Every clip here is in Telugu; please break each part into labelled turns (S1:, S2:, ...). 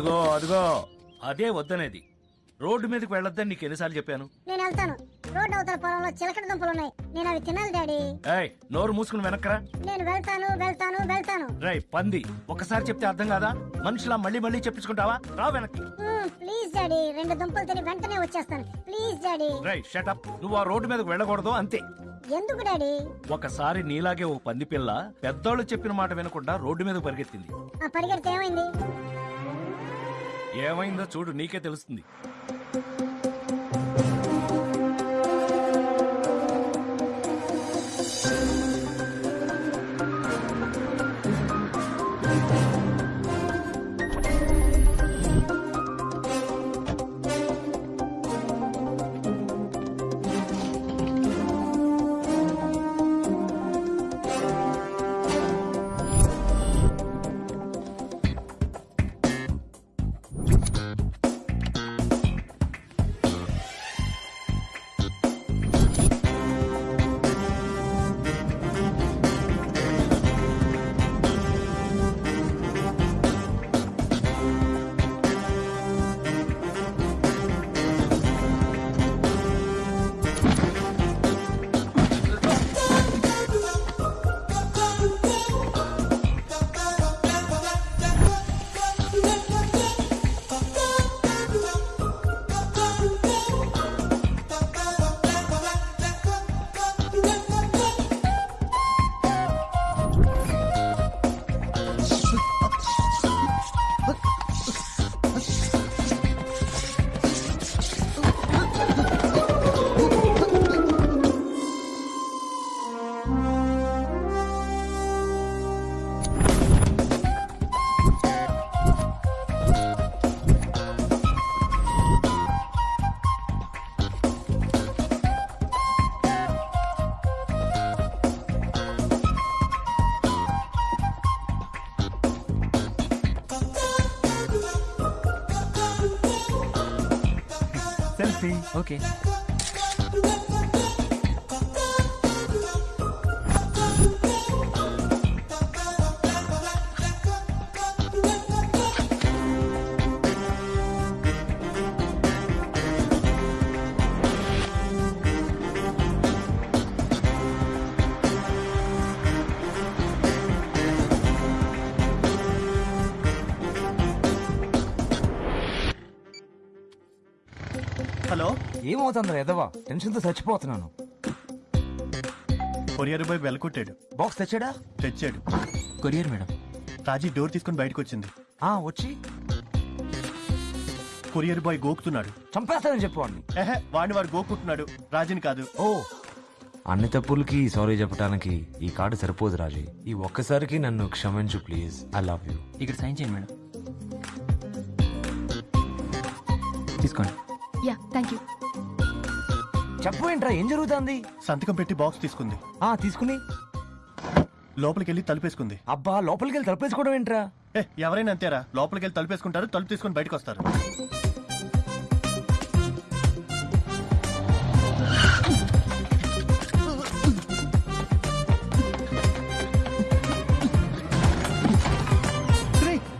S1: అదిగో అదిగో. అదే వద్దనేది. రోడ్డు మీదకి వెళ్ళొద్దని నీకు ఎన్నిసార్లు చెప్పాను?
S2: నేను వెళ్తాను. రోడ్డు అవతల పొలంలో చిలకడ దుంపలు ఉన్నాయి. నేను అవి తినాలి డాడీ.
S1: ఏయ్ నోరు మూసుకుని వెనక్కరా
S2: నేను వెళ్తాను వెళ్తాను వెళ్తాను.
S1: రై పంది ఒకసారి చెప్తే అర్థం కాదా? మనుషులా మళ్ళీ మళ్ళీ చెప్పించుకుంటావా? రా వెనక్కి.
S2: Please daddy. రెండు దుంపలు తిని వెంటనే వచ్చేస్తాను. Please daddy.
S1: రై షటప్ నువ్వు ఆ రోడ్డు మీదకి వెళ్ళకూడదు అంతే.
S2: ఎందుకు డాడీ?
S1: ఒకసారి నీలాగే ఓ పంది పిల్ల పెద్దోళ్ళు చెప్పిన మాట వినకుండా రోడ్డు మీద పరిగెత్తింది.
S2: ఆ పరిగెడితే ఏమైంది?
S1: ఏమైందో చూడు నీకే తెలుస్తుంది.
S3: Okay.
S4: ఏమవుతుందిరా ఎదవా? టెన్షన్తో చచ్చిపోతున్నాను.
S3: కొరియర్ బాయ్ వెలకొట్టాడు
S4: బాక్స్ తెచ్చాడా?
S3: తెచ్చాడు.
S4: Courier madam.
S3: రాజీ డోర్ తీసుకుని బయటకు వచ్చింది
S4: ఆ వచ్చి.
S3: కొరియర్ బాయ్ గోకుతున్నాడు.
S4: చంపేస్తానని చెప్పు వాడిని
S3: ఎహె వాడిని వాడు గోకుంటున్నాడు రాజీని కాదు.
S4: ఓ. అన్ని తప్పులకి సారీ చెప్పడానికి ఈ కార్డు సరిపోదు రాజీ. ఈ ఒక్కసారికి నన్ను క్షమించు ప్లీజ్. I love you.
S5: ఇక్కడ సైన్ చేయండి మేడం. తీసుకోండి
S6: యా థ్యాంక్ యూ
S4: చెప్పు ఏంట్రా ఏం జరుగుతుంది?
S3: సంతకం పెట్టి బాక్స్ తీసుకుంది.
S4: ఆ తీసుకుని.
S3: లోపలికి వెళ్ళి తలుపేసుకుంది.
S4: అబ్బా లోపలికి వెళ్ళి తలపేసుకోవడం ఏంట్రా?
S3: ఏ ఎవరైనా అంతేరా? లోపలికి వెళ్ళి తలుపేసుకుంటారు తలుపు తీసుకొని బయటకు వస్తారు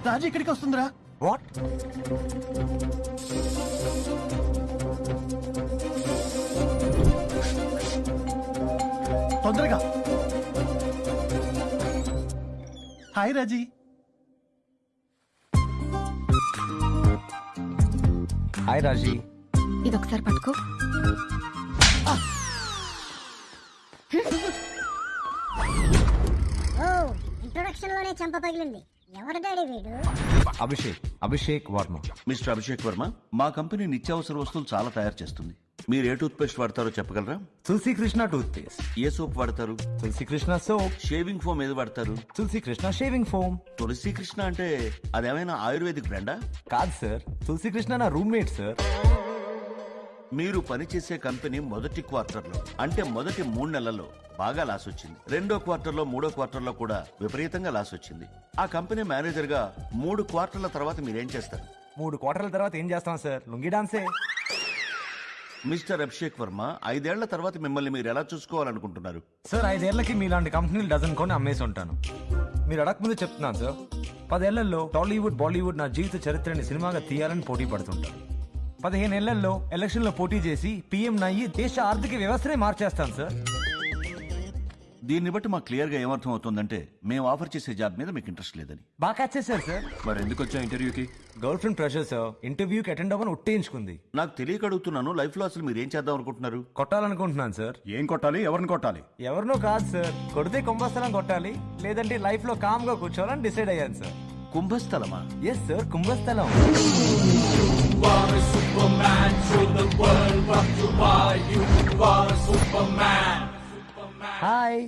S3: రాజు ఇక్కడికి వస్తుందిరా.
S4: వాట్?
S3: తొందరగా. హాయ్ రాజీ.
S4: హాయ్ రాజీ.
S5: ఇదొకసారి పట్టుకో.
S2: ఓ ఇంట్రొడక్షన్లోనే చంప పగిలింది. ఎవరు డాడీ వీడు?
S4: అభిషేక్ అభిషేక్ వర్మ.
S6: మిస్టర్ అభిషేక్ వర్మ మా కంపెనీ నిత్యావసర వస్తువులు చాలా తయారు చేస్తుంది. మీరు ఏ టూత్ పేస్ట్ వాడతారో చెప్పగలరా?
S4: తులసి కృష్ణ టూత్ పేస్ట్
S6: ఏ సోప్ వాడతారు?
S4: Tulasi Krishna soap.
S6: Shaving foam ఏది వాడతారు?
S4: Tulasi Krishna shaving foam.
S6: తులసి కృష్ణ అంటే అదేమైనా ఆయుర్వేదిక్ బ్రాండా?
S4: కాదు సార్. తులసి కృష్ణ నా రూమ్మేట్ సార్.
S6: మీరు పనిచేసే కంపెనీ మొదటి క్వార్టర్లో అంటే మొదటి మూడు నెలల్లో బాగా లాస్ వచ్చింది. రెండో క్వార్టర్లో మూడో క్వార్టర్లో కూడా విపరీతంగా లాస్ వచ్చింది. ఆ కంపెనీ మేనేజర్గా మూడు క్వార్టర్ల తర్వాత మీరేం చేస్తారు?
S4: మూడు క్వార్టర్ల తర్వాత ఏం చేస్తాం సార్? లుంగి డాన్సే.
S6: మిస్టర్ అభిషేక్ వర్మ ఐదేళ్ళ తర్వాత మిమ్మల్ని మీరు ఎలా చూసుకోవాలనుకుంటున్నారు?
S4: సార్ ఐదేళ్ళకి మీలాంటి కంపెనీలు డజన్ కొని అమ్మేసి ఉంటాను. మీరు అడగకముందు చెప్తున్నాను సార్ పదేళ్ళలో టాలీవుడ్ బాలీవుడ్ నా జీవిత చరిత్రని సినిమాగా తీయాలని పోటీ పడుతుంటాను. పదిహేను ఏళ్ళలో ఎలక్షన్లో పోటీ చేసి పీఎం నయ్యి దేశ ఆర్థిక వ్యవస్థనే మార్చేస్తాను సార్.
S6: దీన్ని బట్టి మాకు క్లియర్గా ఏమర్థం అవుతుందంటే మేము ఆఫర్ చేసే జాబ్ మీద మీకు ఇంట్రెస్ట్ లేదని.
S4: బాగా క్యాచ్ చేశారు సార్
S6: మరి ఎందుకు వచ్చా ఇంటర్వ్యూకి?
S4: గర్ల్ ఫ్రెండ్ ప్రెషర్ సార్ ఇంటర్వ్యూకి అటెండ్ అవ్వని ఒట్టేయించుకుంది
S6: నాకు తెలియక అడుగుతున్నాను లైఫ్లో అసలు మీరు ఏం చేద్దాం అనుకుంటున్నారు?
S4: కొట్టాలనుకుంటున్నాను సార్
S7: ఏం కొట్టాలి? ఎవరిని కొట్టాలి?
S4: ఎవరినో కాదు సార్ కొడితే కుంభస్థలం కొట్టాలి లేదంటే లైఫ్లో కామ్గా కూర్చోవాలని డిసైడ్ అయ్యాను సార్
S6: కుంభస్థలమా?
S4: ఎస్ సార్ కుంభస్థలం. హాయ్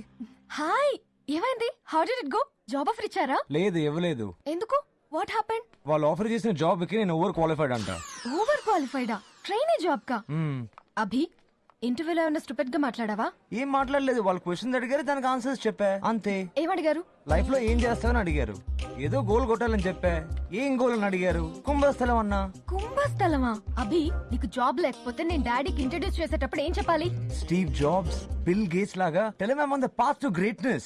S5: హాయ్ ఏమైంది? How did it go job offer ఇచ్చారా?
S4: లేదు ఇవ్వలేదు.
S5: ఎందుకు? వాట్ హ్యాపెండ్
S4: వాళ్ళు ఆఫర్ చేసిన జాబ్కి నేను ఓవర్ క్వాలిఫైడ్ అంట.
S5: ఓవర్ క్వాలిఫైడా ట్రైనీ జాబ్ కా?
S4: మ్మ్.
S5: అభి ఇంటర్వ్యూలో ఏమైనా స్టూపిడ్గా మాట్లాడావా?
S4: ఏం మాట్లాడలేదు. వాళ్ళు క్వశ్చన్స్ అడిగారు దానికి ఆన్సర్స్ చెప్పా. అంతే.
S5: ఏమడిగారు?
S4: లైఫ్లో ఏం చేస్తావని అడిగారు. ఏదో గోల్ కొట్టాలని చెప్పా. ఏం గోల్ అని అడిగారు? కుంభస్థలం అన్నా.
S5: కుంభస్థలమా? అభి నీకు జాబ్ లేకపోతే నేను డాడీకి ఇంట్రడ్యూస్ చేసేటప్పుడు ఏం చెప్పాలి?
S4: స్టీవ్ జాబ్స్ బిల్ గేట్స్ లాగా టెలిమామ్ on the path to greatness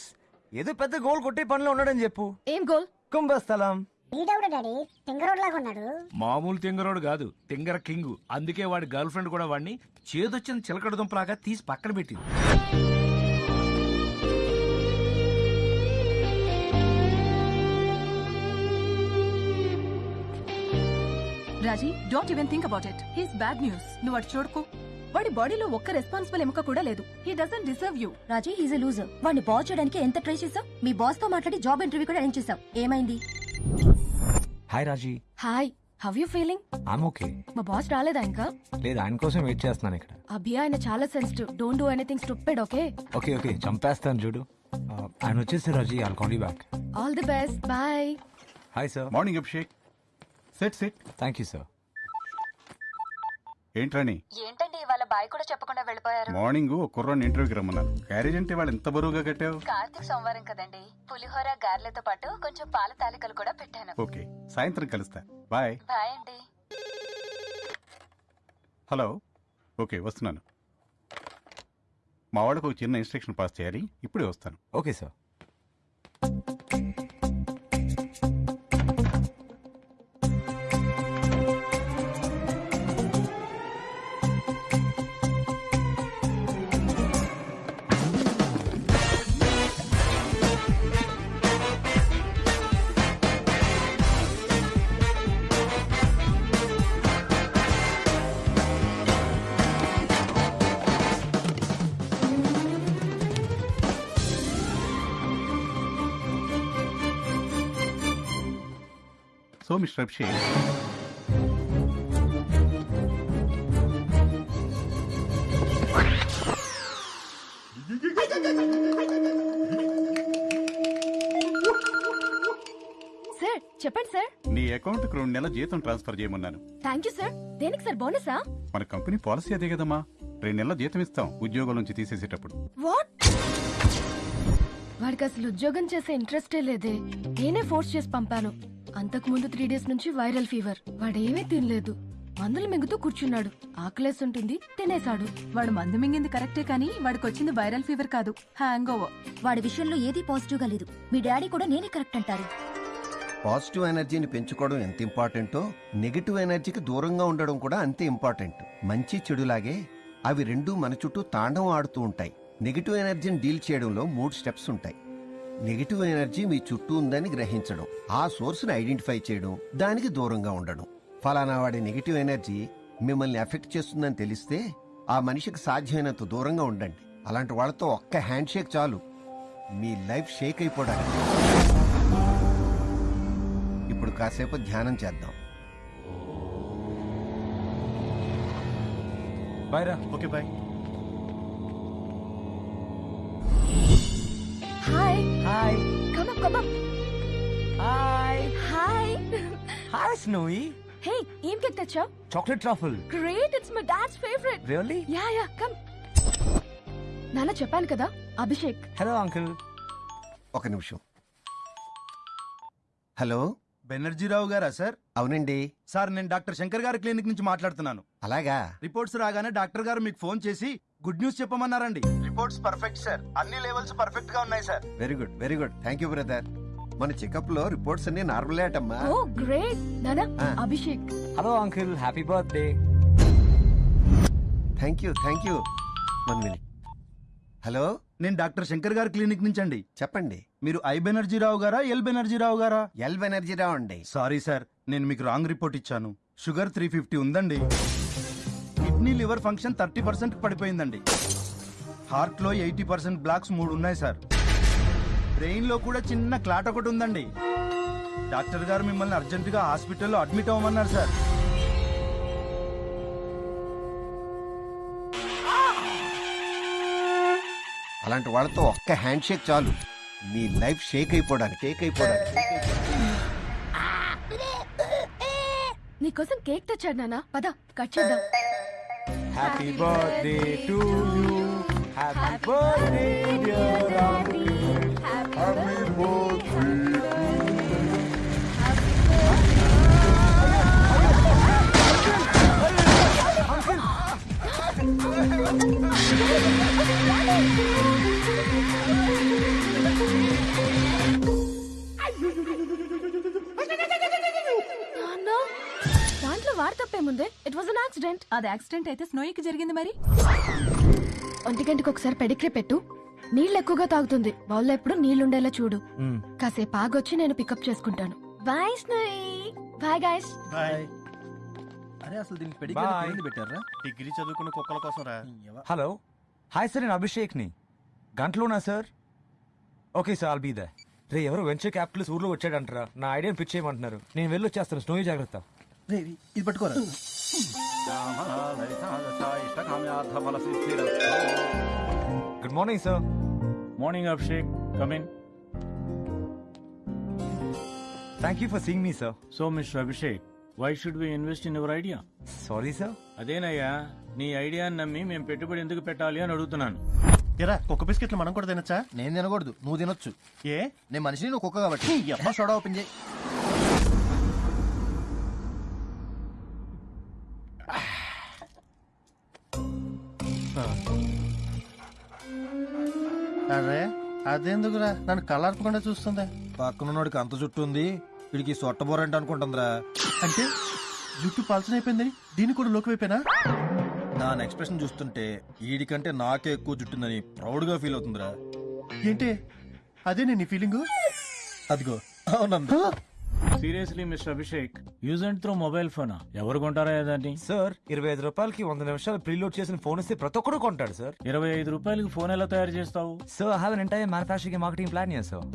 S4: ఏదో పెద్ద గోల్ కొట్టే పనిలో ఉన్నాడని చెప్పు.
S5: ఏం గోల్?
S4: కుంభస్థలం.
S2: వీడెవడు డాడీ? తింగరోడ్ లాగా ఉన్నాడు.
S1: మామూలు తింగరోడు కాదు తింగర కింగు. అందుకే వాడి గర్ల్ ఫ్రెండ్ కూడా వాడిని చేదొచ్చిన చిలకడ దుంపలాగా తీసి పక్కన పెట్టింది.
S8: Raji don't even think about it he's bad news నువ్వు అటు చూడకు. వాడి బాడీలో ఒక్క రెస్పాన్సిబుల్ ఎముక కూడా లేదు. He doesn't deserve you
S9: Raji he's a loser వాడిని బాస్ చేయడానికి ఎంత ట్రై చేసావు? మీ బాస్తో మాట్లాడి జాబ్ ఇంటర్వ్యూ కూడా అరేంజ్ చేసావు. ఏమైంది?
S4: Hi Raji.
S5: Hi how you feeling
S4: I'm okay
S5: మా బాస్ రాలేదా ఇంకా?
S4: లేదు ఆయన కోసం వెయిట్ చేస్తున్నాను ఇక్కడ.
S5: అభి ఆయన చాలా sensitive don't do anything stupid okay
S4: okay okay చంపేస్తాను చూడు. ఆయన వచ్చేసి Raji I'll call you back
S5: all the best bye
S4: hi sir
S7: morning Abhishek set set
S4: thank you sir
S7: ఏంట్రాని
S8: ఏంటండి ఇవాళ బాయ్ కూడా చెప్పకుండా వెళ్ళిపోయారు?
S7: మార్నింగ్ ఒక కుర్రాన్ని ఇంటర్వ్యూకి రమ్మన్నాను క్యారేజ్ అంటే వాళ్ళు ఎంత బరువుగా కట్టావు?
S8: కార్తీక్ సోమవారం కదండి. పులిహోర గార్లతో పాటు కొంచెం పాల తాలికలు కూడా పెట్టాను.
S7: ఓకే సాయంత్రం కలుస్తా. బాయ్.
S8: బాయ్ అండి.
S7: హలో. ఓకే వస్తున్నాను. మా వాళ్ళకు ఒక చిన్న ఇన్స్ట్రక్షన్ పాస్ చేయాలి. ఇప్పుడే వస్తాను.
S4: Okay sir.
S7: So mister Abhishek
S5: sir చెప్పండి సార్
S7: నీ అకౌంట్కి రెండు నెలల జీతం ట్రాన్స్ఫర్ చేయమన్నాను.
S5: థ్యాంక్ యూ సార్ దేనికి సార్ బోనసా
S7: మన కంపెనీ పాలసీ అదే కదమ్మా.
S10: రెండు నెలల జీతం ఇస్తాం ఉద్యోగం నుంచి తీసేసేటప్పుడు.
S5: వాట్ వాడికి అసలు ఉద్యోగం చేసే ఇంట్రెస్టే లేదే. నేనే ఫోర్స్ చేసి పంపాను. అంతకు ముందు త్రీ డేస్ నుంచి వైరల్ ఫీవర్ వాడేమీ తినలేదు. మందులు మింగుతూ కూర్చున్నాడు. ఆకలేసి ఉంటుంది తినేశాడు.
S11: వాడు మందు మింగింది కరెక్టే కానీ వాడికి వచ్చింది వైరల్ ఫీవర్ కాదు. హ్యాంగ్ ఓవర్
S9: వాడి విషయంలో ఏది పాజిటివ్గా లేదు. మీ డాడీ కూడా నేనే కరెక్ట్ అంటారు.
S12: పాజిటివ్ ఎనర్జీని పెంచుకోవడం ఎంత ఇంపార్టెంటో నెగిటివ్ ఎనర్జీకి దూరంగా ఉండడం కూడా అంతే ఇంపార్టెంట్ మంచి చెడులాగే అవి రెండూ మన చుట్టూ తాండవం ఆడుతూ ఉంటాయి. నెగిటివ్ ఎనర్జీని డీల్ చేయడంలో మూడు స్టెప్స్ ఉంటాయి. నెగిటివ్ ఎనర్జీ మీ చుట్టూ ఉందని గ్రహించడం. ఆ సోర్స్ని ఐడెంటిఫై చేయడం దానికి దూరంగా ఉండడం. ఫలానా వాడి నెగిటివ్ ఎనర్జీ మిమ్మల్ని ఎఫెక్ట్ చేస్తుందని తెలిస్తే ఆ మనిషికి సాధ్యమైనంత దూరంగా ఉండండి. అలాంటి వాళ్ళతో ఒక్క హ్యాండ్ షేక్ చాలు. మీ లైఫ్ షేక్ అయిపోవడానికి. ఇప్పుడు కాసేపు ధ్యానం చేద్దాం.
S4: బాయ్ రా.
S7: Okay bye.
S5: Hi
S4: hi
S5: come up come up
S4: hi
S5: hi
S4: hi Snowy
S5: hey ఏం కేక్ తెచ్చావు?
S4: Chocolate truffle
S5: great it's my dad's favourite
S4: really
S5: yeah yeah come నాన్న చెప్పాను కదా అభిషేక్.
S4: హలో అంకుల్
S12: ఒక నిమిషం. హలో
S7: బెనర్జీరావు గారా సార్?
S12: అవునండి.
S7: సార్ నేను డాక్టర్ శంకర్ గారి క్లినిక్ నుంచి మాట్లాడుతున్నాను.
S12: అలాగా?
S7: రిపోర్ట్స్ రాగానే డాక్టర్ గారు మీకు ఫోన్ చేసి good news చెప్పమన్నారండి. Reports perfect sir. అన్ని లెవెల్స్ పర్ఫెక్ట్గా ఉన్నాయి sir.
S12: Very good very good. Thank you brother. మన చెకప్లో రిపోర్ట్స్ అన్ని నార్మల్ అటమ్మా.
S5: ఓ great.
S12: Ah.
S5: Abhishek.
S4: Hello uncle. Happy birthday.
S12: Thank you thank you one minute hello?
S7: నేను డాక్టర్ శంకర్ గారి క్లినిక్ నుంచి అండి
S12: చెప్పండి.
S7: మీరు ఐ బెనర్జీరావు గారా ఎల్ బెనర్జీరావు గారా?
S12: ఎల్ ఎనర్జీ రావండి
S7: సారీ సార్. నేను మీకు రాంగ్ రిపోర్ట్ ఇచ్చాను. షుగర్ త్రీ ఫిఫ్టీ ఉందండి. Kidney liver function thirty percent పడిపోయిందండి. హార్ట్లో ఎయిటీ పర్సెంట్ బ్లాక్స్ మూడు ఉన్నాయి సార్. బ్రెయిన్లో కూడా చిన్న క్లాట్ ఒకటి ఉందండి. డాక్టర్ గారు మిమ్మల్ని అర్జెంట్గా హాస్పిటల్లో అడ్మిట్ అవ్వమన్నారు సార్.
S12: అలాంటి వాళ్ళతో ఒక్క హ్యాండ్ షేక్ చాలు. మీ లైఫ్ షేక్ అయిపోవడానికి షేక్ అయిపోవడానికి.
S5: నీకోసం కేక్ తెచ్చాడు నాన్న. పద కట్ చేద్దాం.
S4: Happy birthday to you happy birthday dear
S5: నాన్న దాంట్లో వాడు తప్పేముందే? ఇట్ వాజ్ అన్ యాక్సిడెంట్
S11: అది యాక్సిడెంట్ అయితే స్నోయికి జరిగింది మరి?
S5: ఒంటి గంటకి ఒకసారి పెడిగ్రే పెట్టు. నీళ్ళు ఎక్కువగా తాగుతుంది. బౌల్లో ఎప్పుడు నీళ్ళుండేలా చూడు. కాసేపు ఆగొచ్చి నేను పికప్ చేసుకుంటాను. బాయ్ స్నోయి బాయ్ గాయస్
S7: అరే అసలు దీనికి
S4: Bye.
S7: పెట్టారా? డిగ్రీ చదువుకున్న కుక్కల కోసం రా.
S4: హలో. హాయ్ సార్ నేను అభిషేక్ని గంటలోనా sir okay sir I'll be there ఎవరో వెంచర్ క్యాపిటల్స్ ఊర్లో వచ్చాడంటారా. నా ఐడియాని పిచ్ చేయమంటున్నారు. నేను వెళ్ళి వచ్చేస్తాను స్నోయి జాగ్రత్త.
S7: ఇది పట్టుకోరా.
S4: Good morning sir
S13: morning Abhishek
S4: come in thank you for seeing me
S13: sir so mister Abhishek why should we invest in your
S4: idea sorry sir
S13: అదేనయ్యా నీ ఐడియాని నమ్మి మేము పెట్టుబడి ఎందుకు పెట్టాలి అని అడుగుతున్నాను.
S7: ఎరా కుక్క బిస్కెట్లు మనం కూడా తినచ్చా?
S3: నేను తినకూడదు. నువ్వు తినొచ్చు.
S7: ఏ?
S3: నేను మనిషిని నువ్వు కుక్క కాబట్టి. అమ్మ సోడా ఓపెన్ చేయి.
S7: అరే అదేందుకురా? నన్ను కళ్ళార్పకుండా చూస్తుంది?
S3: పక్కనున్నోడికి అంత జుట్టు ఉంది. వీడికి సొట్టబోరంట అనుకుంటుందిరా.
S7: అంటే జుట్టు పల్చన అయిపోయిందని దీన్ని కూడా లోకి వైపోయినా
S3: దాని ఎక్స్ప్రెషన్ చూస్తుంటే వీడికంటే నాకే ఎక్కువ జుట్టుందని ప్రౌడ్గా ఫీల్ అవుతుందిరా.
S7: ఏంటి? అదే నేను నీ ఫీలింగ్?
S3: అదిగో. అవునంద.
S13: Seriously mister Abhishek use and throw mobile phone? ఎవరు కొంటారా దాన్ని?
S4: సార్ ఇరవై ఐదు రూపాయలకి వంద నిమిషాలు ప్రీలోడ్ చేసిన ఫోన్ ఇస్తే ప్రతి ఒక్కడు కొంటాడు సార్.
S13: ఇరవై ఐదు రూపాయలకి ఫోన్ ఎలా తయారు చేస్తావు?
S4: Sir have an entire manufacturing marketing plan sir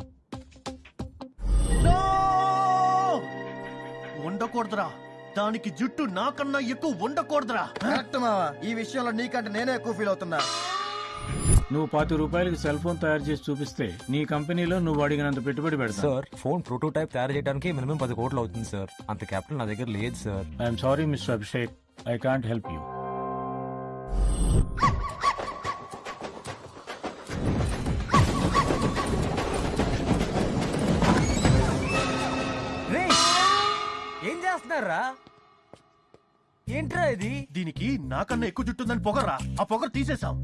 S7: ఉండకూడదురా. దానికి జుట్టు నాకన్నా ఎక్కువ ఉండకూడదురా.
S3: కరెక్ట్ మావా. ఈ విషయంలో నీకంటే నేనే ఎక్కువ ఫీల్ అవుతున్నా.
S13: నువ్వు పాతి రూపాయలకి సెల్ ఫోన్ తయారు చేసి చూపిస్తే నీ కంపెనీలో నువ్వు అడిగినంత పెట్టుబడి పెడతావు
S4: సార్ ఫోన్ ప్రోటోటైప్ తయారు చేయడానికి మినిమం పది కోట్లు అవుతుంది సార్. అంత క్యాపిటల్ నా దగ్గర లేదు
S13: sir. I'm sorry mister Abhishek I can't help
S4: you ఏం చేస్తున్నారా ఏంట్రా ఇది?
S3: దీనికి నాకన్నా ఎక్కువ జుట్టుందని పొగరా ఆ పొగరు తీసేసాం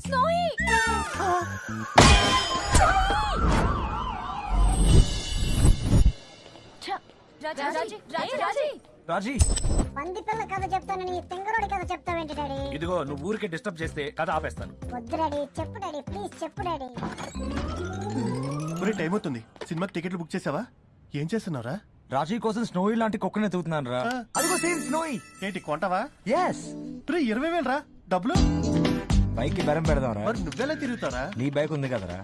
S4: రాజీ
S2: పంది పిల్ల కథ చెప్తానని తింగరోడి కథ చెప్తావేంటి డాడీ?
S1: ఇదిగో నువ్వు ఊరికే డిస్టర్బ్ చేస్తే కథ ఆపేస్తాను.
S2: వద్దు డాడీ చెప్పు డాడీ ప్లీజ్ చెప్పు డాడీ.
S3: ఒరే టైం అవుతుంది సినిమాకి టికెట్లు బుక్ చేసావా? ఏం చేస్తున్నారా
S4: రాజీ కోసం స్నోయి లాంటి కుక్కనే తూతున్నాను రా. అదిగో సేమ్ స్నోయి.
S3: ఏంటి కొంటావా?
S4: ఎస్
S3: రే ఇరవై వేలు రా డబ్బులు?
S4: బైక్కి బెరం పెడదాం రా.
S3: మరి నువ్వెలా తిరుగుతారా
S4: నీ బైక్ ఉంది కదరా.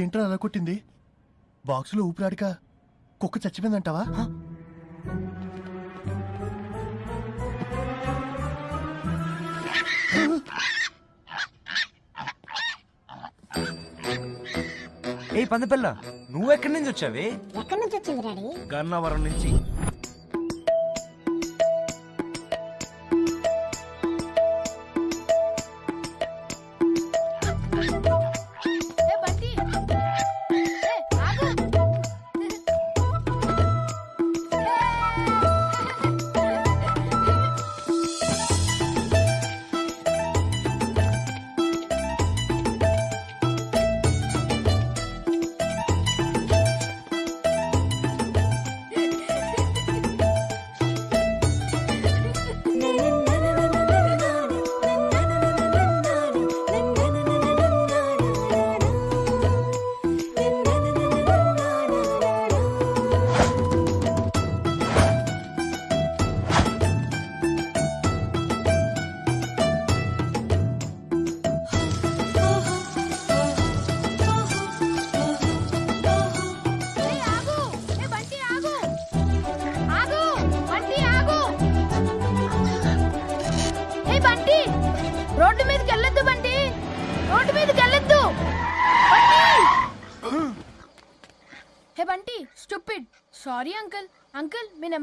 S3: ఏంట్రా అలా కొట్టింది? బాక్సులో ఊపిరాడిక కుక్క చచ్చిపోయిందంటావా?
S4: ఏ పందపిల్ల నువ్వెక్కడి నుంచి వచ్చావే?
S2: ఎక్కడి నుంచి వచ్చింది డాడీ?
S1: గన్నవరం నుంచి.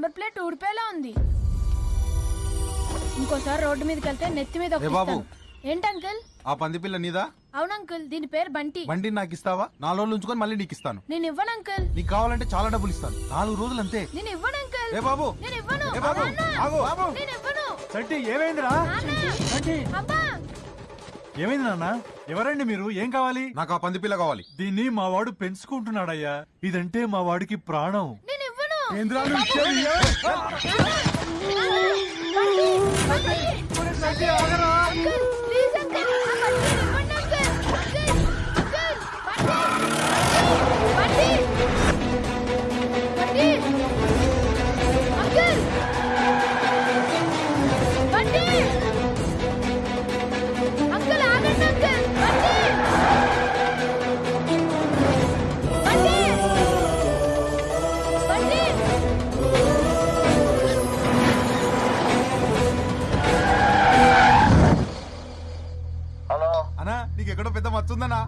S5: నెంబర్ ప్లేట్ ఊడిపోయేలా ఉంది. ఇంకోసారి రోడ్డు మీదకి వెళ్తే నెత్తి మీద
S7: ఏ బాబు.
S5: ఒకటిస్తాను. ఏంటి అంకుల్?
S7: ఆ పంది పిల్ల నీదా?
S5: అవును అంకుల్ దీని పేరు బంటి.
S7: బండి నాకు ఇస్తావా? నాలుగు రోజులు ఉంచుకొని మళ్ళీ నీకు ఇస్తాను.
S5: నేను ఇవ్వను అంకుల్.
S7: నీకు కావాలంటే చాలా డబ్బులు ఇస్తాను. నాలుగు రోజులు అంతే.
S5: నేను ఇవ్వను అంకుల్.
S7: ఏ బాబు.
S5: నేను ఇవ్వను.
S7: ఏ బాబు.
S5: నాన్న!
S7: ఆగు. బాబు.
S5: నేను ఇవ్వను.
S14: సంటి ఏమైందిరా?
S5: నాన్న! అబ్బా.
S14: ఏమైంది నాన్న? ఎవరండి మీరు? ఏం కావాలి?
S7: నాకు ఆ పంది పిల్ల కావాలి.
S14: దీన్ని మా వాడు పెంచుకుంటున్నాడయ్యా. ఇదంటే మా వాడికి ప్రాణం.
S5: నేను ఇవ్వను
S7: పెద్ద మచ్చుందన్నా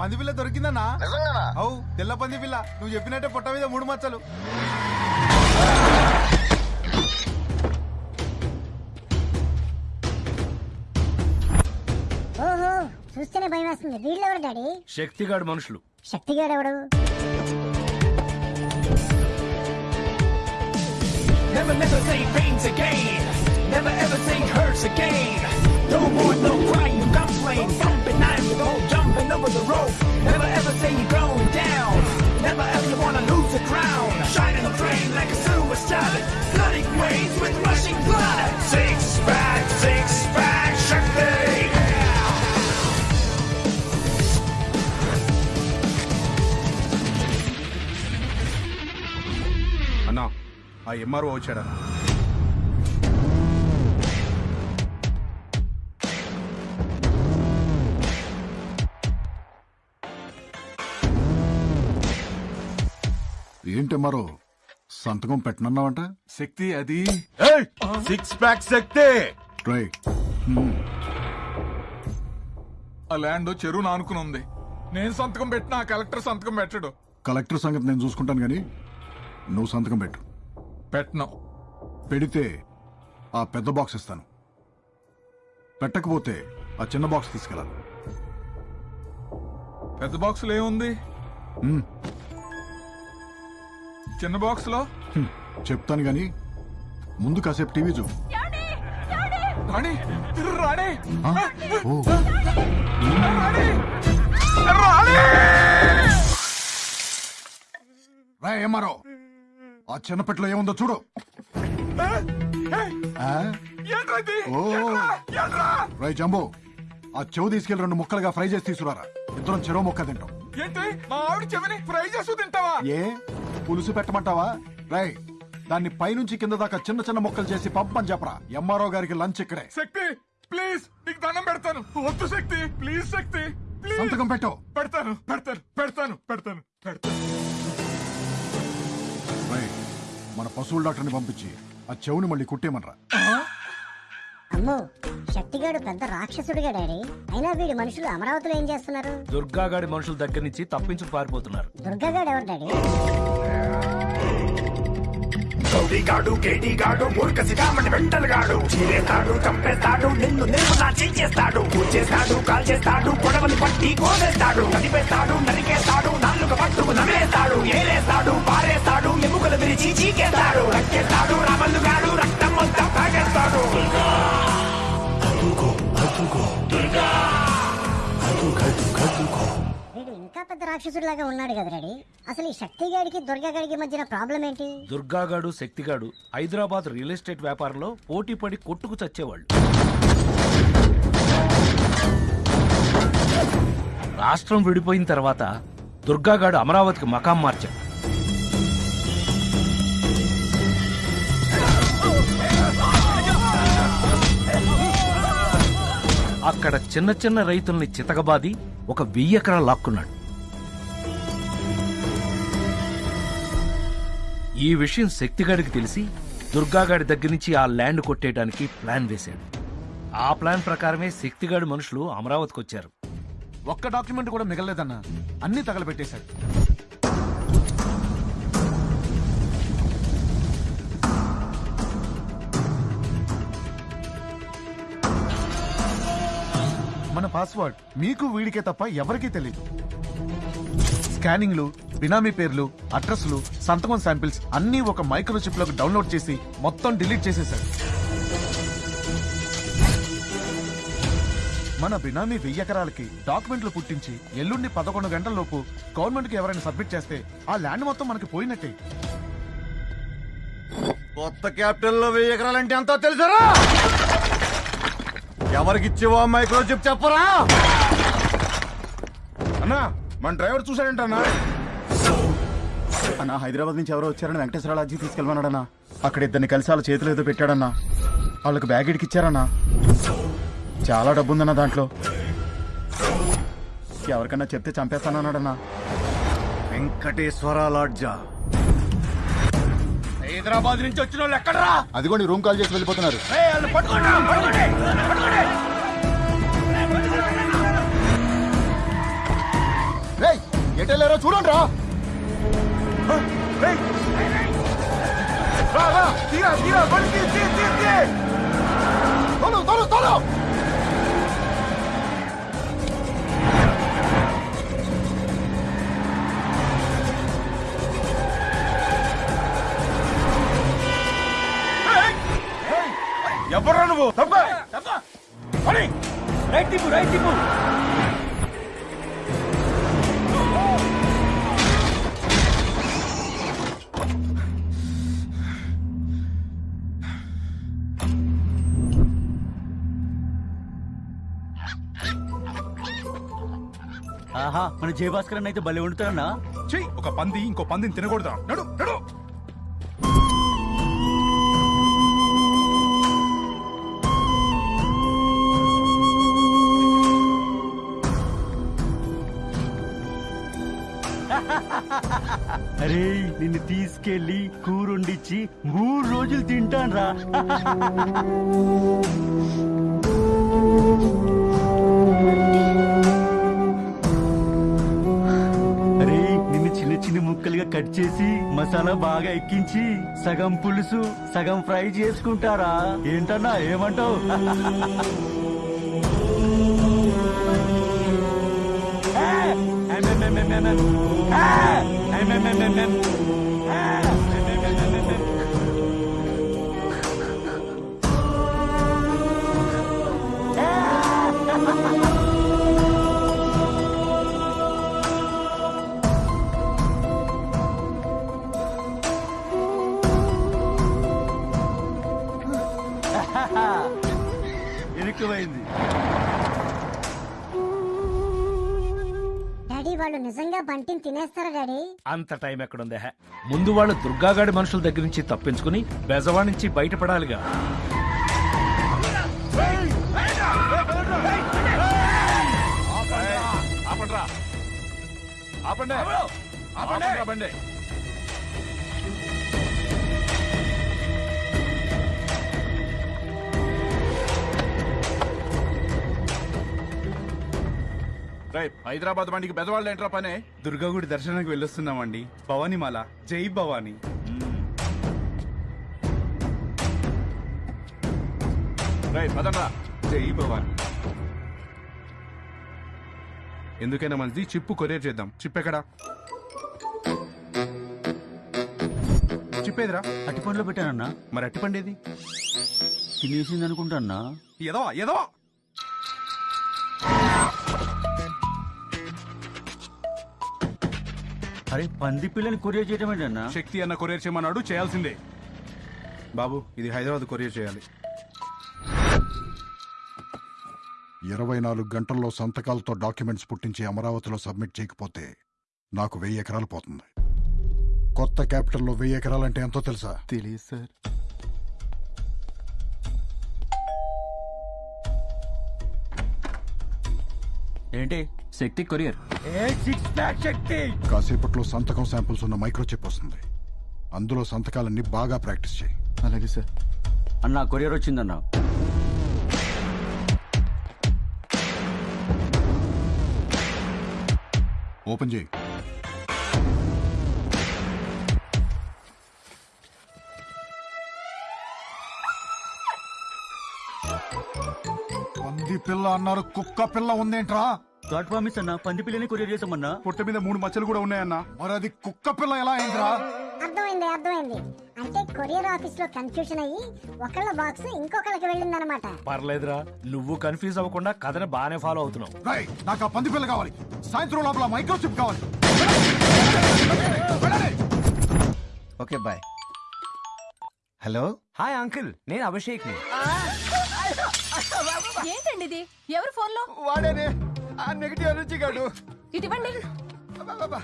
S7: పంది పిల్ల దొరికిందన్నా? అవు తెల్ల పంది పిల్ల. నువ్వు చెప్పినట్టే పొట్ట మీద మూడు మచ్చలు.
S2: ఓహో చూస్తేనే భయం వేస్తుంది. వీళ్ళెవరు డాడీ?
S1: శక్తిగాడు మనుషులు.
S2: శక్తిగాడు ఎవడు?
S15: Never, never say pains again. Never ever say hurts again. No more, no crying, no complain. Jumping, I'm go jumping over the rope. Never ever say you're going down. Never ever wanna lose the crown. Shining the train like a silver stallion. Flooding waves with rushing blood. Six pack, six pack, Shakti.
S7: అన్నా ఆ ఎంఆర్ఓ వచ్చాడన్నా
S16: ఏంటి మరో సంతకం పెట్టనన్నావంట?
S14: శక్తి అది.
S3: Six pack
S16: Shakti.
S17: ఆ ల్యాండ్ చెరువు నానుకుని ఉంది. నేను సంతకం పెట్టిన కలెక్టర్ సంతకం పెట్టడు.
S16: కలెక్టర్ సంగతి నేను చూసుకుంటాను కానీ నువ్వు సంతకం పెట్టు.
S17: పెట్టను.
S16: పెడితే ఆ పెద్ద బాక్స్ ఇస్తాను. పెట్టకపోతే ఆ చిన్న బాక్స్ తీసుకెళ్ళాలి.
S17: పెద్ద బాక్స్లో ఏముంది? చిన్న
S16: బాక్స్లో చెప్తాను కానీ ముందు కాసేపు టీవీ చూ
S17: రాణి! రాణి!
S16: రా ఏమారో ఆ చిన్న పెట్టలో ఏముందో చూడు? రై జంబో ఆ చెవు తీసుకెళ్ళి రెండు ముక్కలుగా ఫ్రై చేసి తీసుకురారా. ఇద్దరం చెరో ముక్క తింటాం.
S17: ఏంటి? మా ఆవిడ చెవిని ఫ్రై చేస్తూ తింటావా?
S16: ఏ? పులుసు పెట్టమంటావా? రై దాన్ని పైనుంచి కింద దాకా చిన్న చిన్న ముక్కలు చేసి పంపని చెప్పరా. ఎంఆర్ఓ గారికి లంచ్ ఇక్కడే.
S17: శక్తి ప్లీజ్ నీకు దండం పెడతాను. వద్దు శక్తి ప్లీజ్ శక్తి ప్లీజ్.
S16: సంతకం పెట్టు.
S17: పెడతాను పెడతాను పెడతాను పెడతాను
S16: మన పశువుల డాక్టర్ని పంపించి ఆ చెవుని మళ్ళీ కుట్టేమనరా
S2: అమ్మో శక్తిగాడు పెద్ద రాక్షసుడిగా డాడీ. అయినా వీడి మనుషులు అమరావతిలో ఏం చేస్తున్నారు?
S1: దుర్గాగాడి మనుషుల దగ్గర నుంచి తప్పించు పారిపోతున్నారు.
S2: దుర్గాగాడు ఎవరు డాడీ?
S15: గౌడిగాడు కేడిగాడు మూర్ఖసిగామని వెంటలుగాడు. చీరేస్తాడు చంపేస్తాడు నిన్ను నిర్మలా చేస్తాడు. కూర్చేస్తాడు కాల్ చేస్తాడు గొడవలు పట్టి కోసేస్తాడు. నడిపేస్తాడు నరికేస్తాడు నాలుగు పట్టుకు నవ్వేస్తాడు ఏలేస్తాడు పారేస్తాడు ఎముకలు విరిచి చీకేస్తాడు. రక్కేస్తాడు రామల్లుగాడు రక్తం మొత్తం తాగేస్తాడు
S2: వీడు ఇంకా పెద్ద రాక్షసుడిలాగా ఉన్నాడు కదా అసలు ఈ శక్తిగాడికి దుర్గాగాడికి మధ్యన ప్రాబ్లం ఏంటి?
S1: దుర్గాగాడు శక్తిగాడు హైదరాబాద్ రియల్ ఎస్టేట్ వ్యాపారంలో పోటీ పడి కొట్టుకు చచ్చేవాళ్ళు. రాష్ట్రం విడిపోయిన తర్వాత దుర్గాగాడు అమరావతికి మకాం మార్చాడు. అక్కడ చిన్న చిన్న రైతుల్ని చితకబాది ఒక వెయ్యి ఎకరాలు లాక్కున్నాడు. ఈ విషయం శక్తిగాడికి తెలిసి దుర్గాగాడి దగ్గర నుంచి ఆ ల్యాండ్ కొట్టేయడానికి ప్లాన్ వేశాడు. ఆ ప్లాన్ ప్రకారమే శక్తిగాడి మనుషులు అమరావతికి వచ్చారు
S18: ఒక్క డాక్యుమెంట్ కూడా మిగలలేదన్న. అన్ని తగలబెట్టేశాడు. మన పాస్వర్డ్. మీకు వీడికే తప్ప ఎవరికీ తెలియదు స్కానింగ్లు బినామీ పేర్లు అడ్రస్లు సంతకం శాంపిల్స్ అన్నీ ఒక మైక్రోచిప్ డౌన్లోడ్ చేసి మొత్తం డిలీట్ చేసేశారు. మన బినామీ వెయ్యి ఎకరాలకి డాక్యుమెంట్లు పుట్టించి ఎల్లుండి పదకొండు గంటల లోపు గవర్నమెంట్కి ఎవరైనా సబ్మిట్ చేస్తే ఆ ల్యాండ్ మొత్తం మనకి పోయినట్టే.
S19: కొత్త క్యాపిటల్లో వెయ్యి ఎకరాలంటే అంతా తెలుసారా? ఎవరికిచ్చేవో మైక్రో చిప్ చెప్పరా?
S18: అన్నా మన డ్రైవర్ చూశాడంట అన్నా హైదరాబాద్ నుంచి ఎవరో వచ్చారని వెంకటేశ్వర లాడ్జీ తీసుకెళ్ళమన్నాడన్నా. అక్కడ ఇద్దరిని కలిసి వాళ్ళ చేతులు ఏదో పెట్టాడన్నా. వాళ్ళకి బ్యాగ్ ఇడికి ఇచ్చారన్నా. చాలా డబ్బు ఉందన్న దాంట్లో. ఎవరికన్నా చెప్తే చంపేస్తానన్నాడన్నా.
S19: వెంకటేశ్వర లాడ్జా.
S18: హైదరాబాద్ నుంచి వచ్చిన వాళ్ళు ఎక్కడరా? అదిగోండి రూమ్ కాల్ చేసి వెళ్ళిపోతున్నారు. ఎటెళ్ళారో చూడండి రా. తీరా, తీరా, బండి తీ, తీ, తీ, తీ. తోలు, తోలు, తోలు.
S17: ఎవరా నువ్వు? తప్ప! రైట్ రైట్
S20: ఆహా మన జయభాస్కర్ అయితే భలే వండుతారన్నా.
S17: చెయ్యి ఒక పంది ఇంకో పందిని తినకూడదా? నడు నడు!
S20: అరే నిన్ను తీసుకెళ్ళి కూరొండిచ్చి మూడు రోజులు తింటాను రా నిన్ను ముక్కలుగా
S21: కట్ చేసి మసాలా బాగా ఎక్కించి సగం పులుసు సగం ఫ్రై చేసుకుంటారా? ఏంటన్నా ఏమంటావు? ఇరుక్కుపోయింది
S2: వాళ్ళు నిజంగా బంటిని తినేస్తారా డాడీ?
S1: అంత టైం ఎక్కడుందే. ముందు వాళ్ళు దుర్గాగాడి మనుషుల దగ్గర నుంచి తప్పించుకుని బెజవా నుంచి బయటపడాలిగా.
S22: ఆపండ్రా ఆపండి. ఆపండి. రేయ్, హైదరాబాద్ బండికి బెదవాళ్ళు ఏంట్రా పనే?
S7: దుర్గాగుడి దర్శనానికి వెళ్ళొస్తున్నామండి. భవానీమాల జై భవానీ.
S22: రేయ్ పదండ్రా.
S7: జై భవానీ. ఎందుకైనా మంచిది చిప్పు కొరియర్ చేద్దాం. చిప్ ఎక్కడా? చిప్పేదిరా
S21: అట్టి పండ్లో పెట్టానన్నా.
S7: మరి అట్టిపండేది
S21: తినేసింది అనుకుంటాన్నా
S7: ఎదవా ఎదవా
S21: అరే పంది పిల్లని కొరియర్ చేయటం ఏంటన్నా?
S7: శక్తి అన్న కొరియర్ చేయమన్నాడు చేయాల్సిందే. బాబు ఇది హైదరాబాద్ కొరియర్ చేయాలి.
S16: ఇరవై నాలుగు గంటల్లో సంతకాలతో డాక్యుమెంట్స్ పుట్టించి అమరావతిలో సబ్మిట్ చేయకపోతే నాకు వెయ్యి ఎకరాలు పోతుంది. కొత్త క్యాపిటల్లో వెయ్యి ఎకరాలంటే ఎంతో తెలుసా?
S7: తెలియదు సార్.
S21: ఏంటి? శక్తి కొరియర్.
S16: కాసేపట్లో సంతకం శాంపుల్స్ ఉన్న మైక్రోచిప్ వస్తుంది. అందులో సంతకాలన్నీ బాగా ప్రాక్టీస్ చేయి.
S7: అలాగే సార్.
S21: అన్న కొరియర్ వచ్చిందన్నా.
S16: ఓపెన్ చేయి. పంది పిల్ల అన్నారు కుక్క పిల్ల ఉందేంట్రా?
S21: గాడ్ ప్రామిస్ అన్న పంది పిల్లని కొరియర్ చేసామన్నా
S7: పొట్ట మీద మూడు మచ్చలు కూడా ఉన్నాయన్నా.
S16: మరి అది కుక్క పిల్ల ఎలా అయిందిరా?
S2: అర్థమైంది అర్థమైంది. అంటే కొరియర్ ఆఫీస్లో కన్ఫ్యూషన్ అయ్యి ఒకళ్ళ బాక్స్ ఇంకొకళ్ళకి వెళ్ళిందనమాట
S1: పర్లేదురా నువ్వు కన్ఫ్యూజ్ అవ్వకుండా కథని బాగానే ఫాలో అవుతున్నావు.
S16: రై నాకు ఆ పంది పిల్ల కావాలి. సాయంత్రం లోపల మైక్రోచిప్ కావాలి.
S12: Okay bye. Hello?
S4: Hi uncle నేను
S5: అభిషేక్ని ఇది ఎవరు ఫోన్లో
S23: వాడేనే. ఆ నెగిటివ్ ఎనర్జీ గాడు.
S5: ఇటువంటి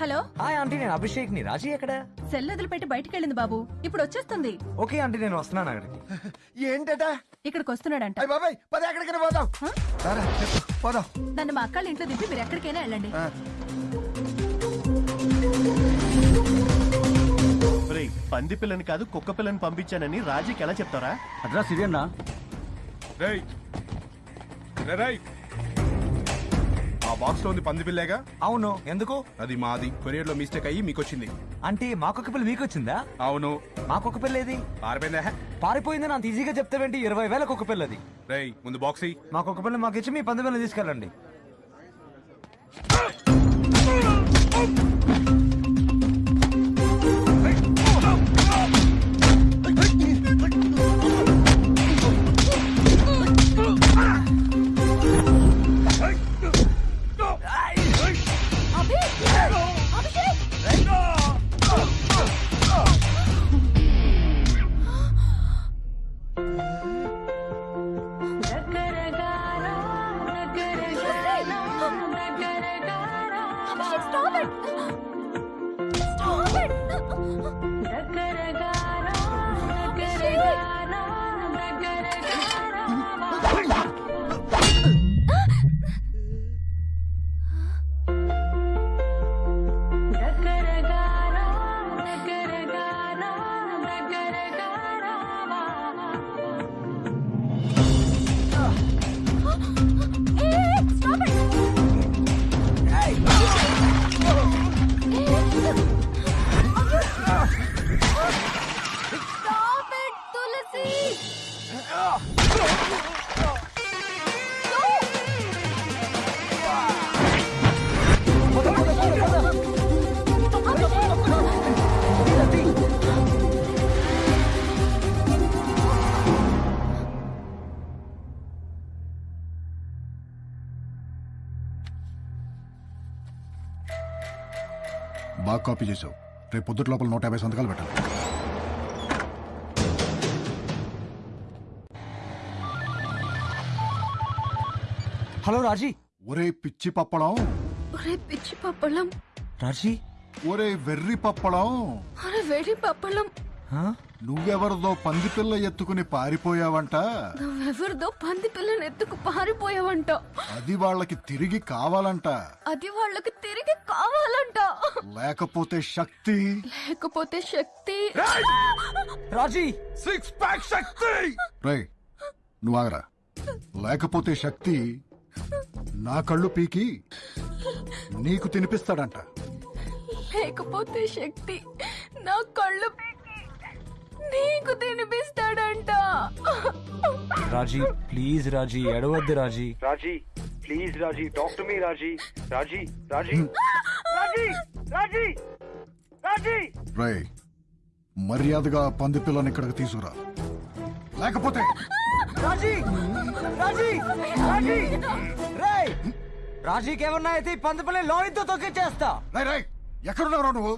S5: హలో?
S4: హాయ్ ఆంటీ నేను అభిషేక్ని రాజీ ఎక్కడ?
S5: సెల్ వదిలిపెట్టి బయటికి వెళ్ళింది బాబు. ఇప్పుడు వచ్చేస్తుంది.
S4: ఓకే ఆంటీ నేను వస్తున్నాను అక్కడికి.
S23: ఏంటట?
S5: ఇక్కడికి వస్తున్నాడంట.
S23: అయ్య బాబాయ్ పద ఎక్కడికైనా పోదాం. రారా, పోదాం.
S5: నన్ను మా అక్కళ్ళ ఇంట్లో దింపి మీరు ఎక్కడికైనా వెళ్ళండి.
S3: ఒరేయ్, పంది పిల్లని కాదు కుక్క పిల్లని పంపించానని రాజీకి ఎలా చెప్తారా?
S21: అడ్రస్ ఇదేనా?
S7: రేయ్ ఆ బాక్స్లో ఉంది పంది పిల్లేగా?
S4: అవును. ఎందుకు?
S7: అది మాది. కొరియర్లో మిస్టేక్ అయ్యి మీకు వచ్చింది
S4: అంటే మా కుక్క పిల్ల మీకు వచ్చిందా
S7: అవును.
S4: మా కుక్క పిల్ల ఏది
S7: పారిపోయిందా?
S4: పారిపోయిందని అంత ఈజీగా చెప్తావేంటి? ఇరవై వేల కుక్క పిల్లది.
S7: రేయ్ ముందు బాక్స్ ఇయ్యి.
S4: మా కుక్క పిల్ల మాకు ఇచ్చి మీ పంది పిల్ల తీసుకెళ్ళండి.
S16: కాపీ చేసావు రేపు పొద్దుట లోపల నూట యాభై సంతకాలు పెట్టాలి.
S4: హలో రాజీ.
S16: ఒరే పిచ్చి పప్పడం.
S5: ఒరే పిచ్చి పప్పలం
S4: రాజీ.
S16: ఒరే వెర్రి పప్పడం.
S5: అరే వేడి పప్పలం
S16: నువ్వెవరిదో పంది పిల్ల ఎత్తుకుని పారిపోయావంట?
S5: నువ్వెవరిదో పంది పిల్లని ఎత్తుకు పారిపోయావంట.
S16: అది వాళ్ళకి తిరిగి కావాలంట.
S5: అది వాళ్ళకి తిరిగి కావాలంట.
S16: లేకపోతే శక్తి?
S5: లేకపోతే శక్తి.
S4: రాజీ!
S21: సిక్స్ ప్యాక్ శక్తి!
S16: రై నువ్వు లేకపోతే శక్తి నా కళ్ళు పీకి నీకు తినిపిస్తాడంట.
S5: లేకపోతే శక్తి నా కళ్ళు పీకి నీకు తినిపిస్తాడంట
S4: Raji please Raji ఎడవద్దు Raji.
S24: Raji please Raji talk to me Raji. Raji Raji Raji Raji Raji.
S16: రై మర్యాదగా ఆ పంది పిల్లని ఇక్కడికి తీసుకురా. లేకపోతే
S4: రాజీ రాజీ రాజీ. రేయ్ రాజీకి ఏమన్నా అయితే ఈ పంది పిల్లని లోనితో తొక్కిచ్చేస్తా.
S16: రై రై ఎక్కడున్నావు నువ్వు?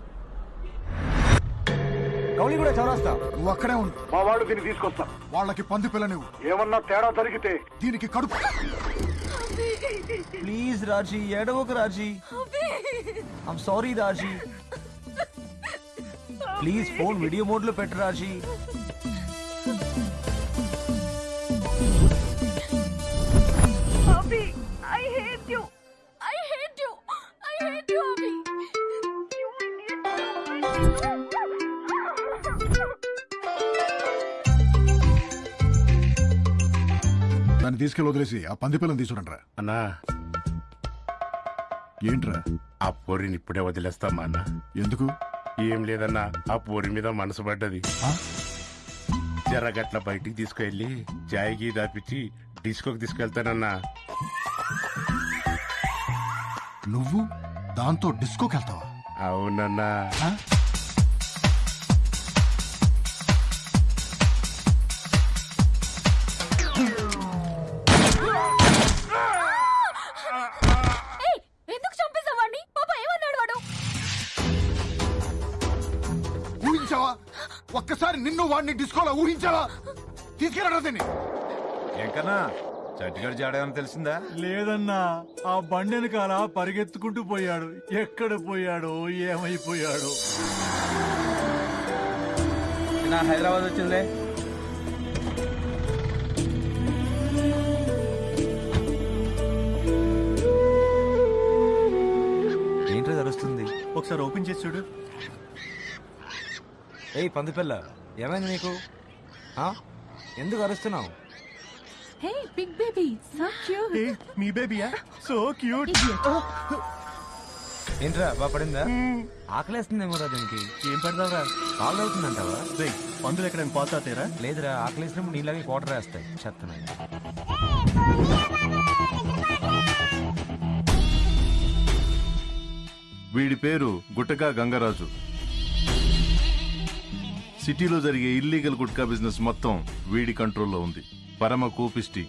S4: గౌలి కూడా చౌరాస్తా
S16: నువ్వు అక్కడే ఉండు.
S24: మా వాళ్ళు దీన్ని తీసుకొస్తా.
S16: వాళ్ళకి పంది పిల్ల నువ్వు
S24: ఏమన్నా తేడా జరిగితే
S16: దీనికి కడుపు.
S4: Please Raji ఎడవకు Raji I'm sorry Raji please phone video మోడ్లో పెట్టు
S5: Raji I hate you I hate you I hate you Abhi
S16: దాన్ని తీసుకెళ్ళి వదిలేసి ఆ పంది పిల్లని తీసుకురంట్రా
S25: అన్నా.
S16: ఏంట్రా?
S25: ఆ పోరిని ఇప్పుడే వదిలేస్తామా అన్న?
S16: ఎందుకు?
S25: ఏం లేదన్నా ఆ పోరి మీద మనసు పడ్డది. జరగట్ల బయటికి తీసుకెళ్ళి గీ దాపిచ్చి డిస్కోకి తీసుకెళ్తానన్నా.
S16: నువ్వు దాంతో డిస్కోకి వెళ్తావా?
S25: అవునన్నా.
S16: వాడిని డిస్కోలో ఊహించావా తీసుకెళ్ళరా దీన్ని.
S26: ఎంకన్నా చట్టిగాడు జాడేమని తెలిసిందా?
S23: లేదన్నా ఆ బండి వెనకాల పరిగెత్తుకుంటూ పోయాడు. ఎక్కడ పోయాడో ఏమైపోయాడో.
S21: నా హైదరాబాద్ వచ్చిందిలే
S4: ఏంటో తెలుస్తుంది
S3: ఒకసారి ఓపెన్ చేసి చూడు.
S4: ఏయ్ పంది పిల్ల. ఏమైంది నీకు? ఎందుకు అరుస్తున్నావు?
S27: Hey big baby so cute
S3: మీ బేబీయా సో క్యూట్
S4: ఏంట్రా బాగా పడిందా ఆకలేస్తుందేమో రా దీనికి. ఏం పెడతావురా? కాళ్ళు అవుతుందంటావా
S3: పందులు ఎక్కడైనా పోతాతేరా
S4: లేదురా ఆకలేసినప్పుడు నీళ్ళకి వాటర్ వేస్తాయి చెత్తనాయి
S28: వీడి పేరు గుట్టకా గంగరాజు. సిటీలో జరిగే ఇల్లీగల్ గుట్కా బిజినెస్ మొత్తం వీడి కంట్రోల్లో ఉంది. పరమ కూపిష్టి.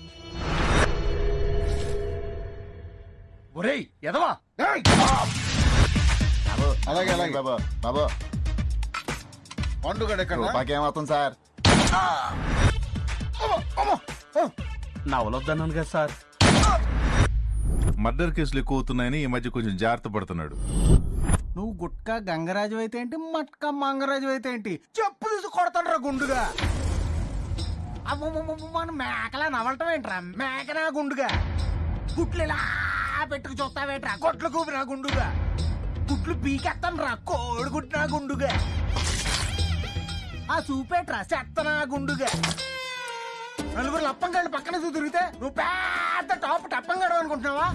S21: ఒరేయ్ ఎదవా
S19: అలాగే అలాగే. బాబా బాబా. పండుగ
S21: సార్? నవలొద్దన్నాను కదా సార్.
S28: మర్డర్ కేసులు ఎక్కువ అవుతున్నాయని ఈ మధ్య కొంచెం జాగ్రత్త పడుతున్నాడు.
S23: నువ్వు గుట్కా గంగరాజు అయితే ఏంటి? మట్కా మంగరాజు అయితే ఏంటి? చెప్పు తీసి కొడతాడు గుండుగా. మన మేకలా నవలటం ఏంట్రా? మేకనా గుండుగా? గుట్లు ఇలా పెట్టుకు చూస్తావేంట్రా? కొట్లు కూపినా గుండుగా? గుట్లు పీకెత్తాను రా కోడి గుండుగా? ఆ చూపేట్రా చెత్తనా గుండుగా? నలుగురు లప్పంగాళ్ళు పక్కన తిరిగితే నువ్వు పెద్ద టాప్ టప్పంగాడు అనుకుంటున్నావా?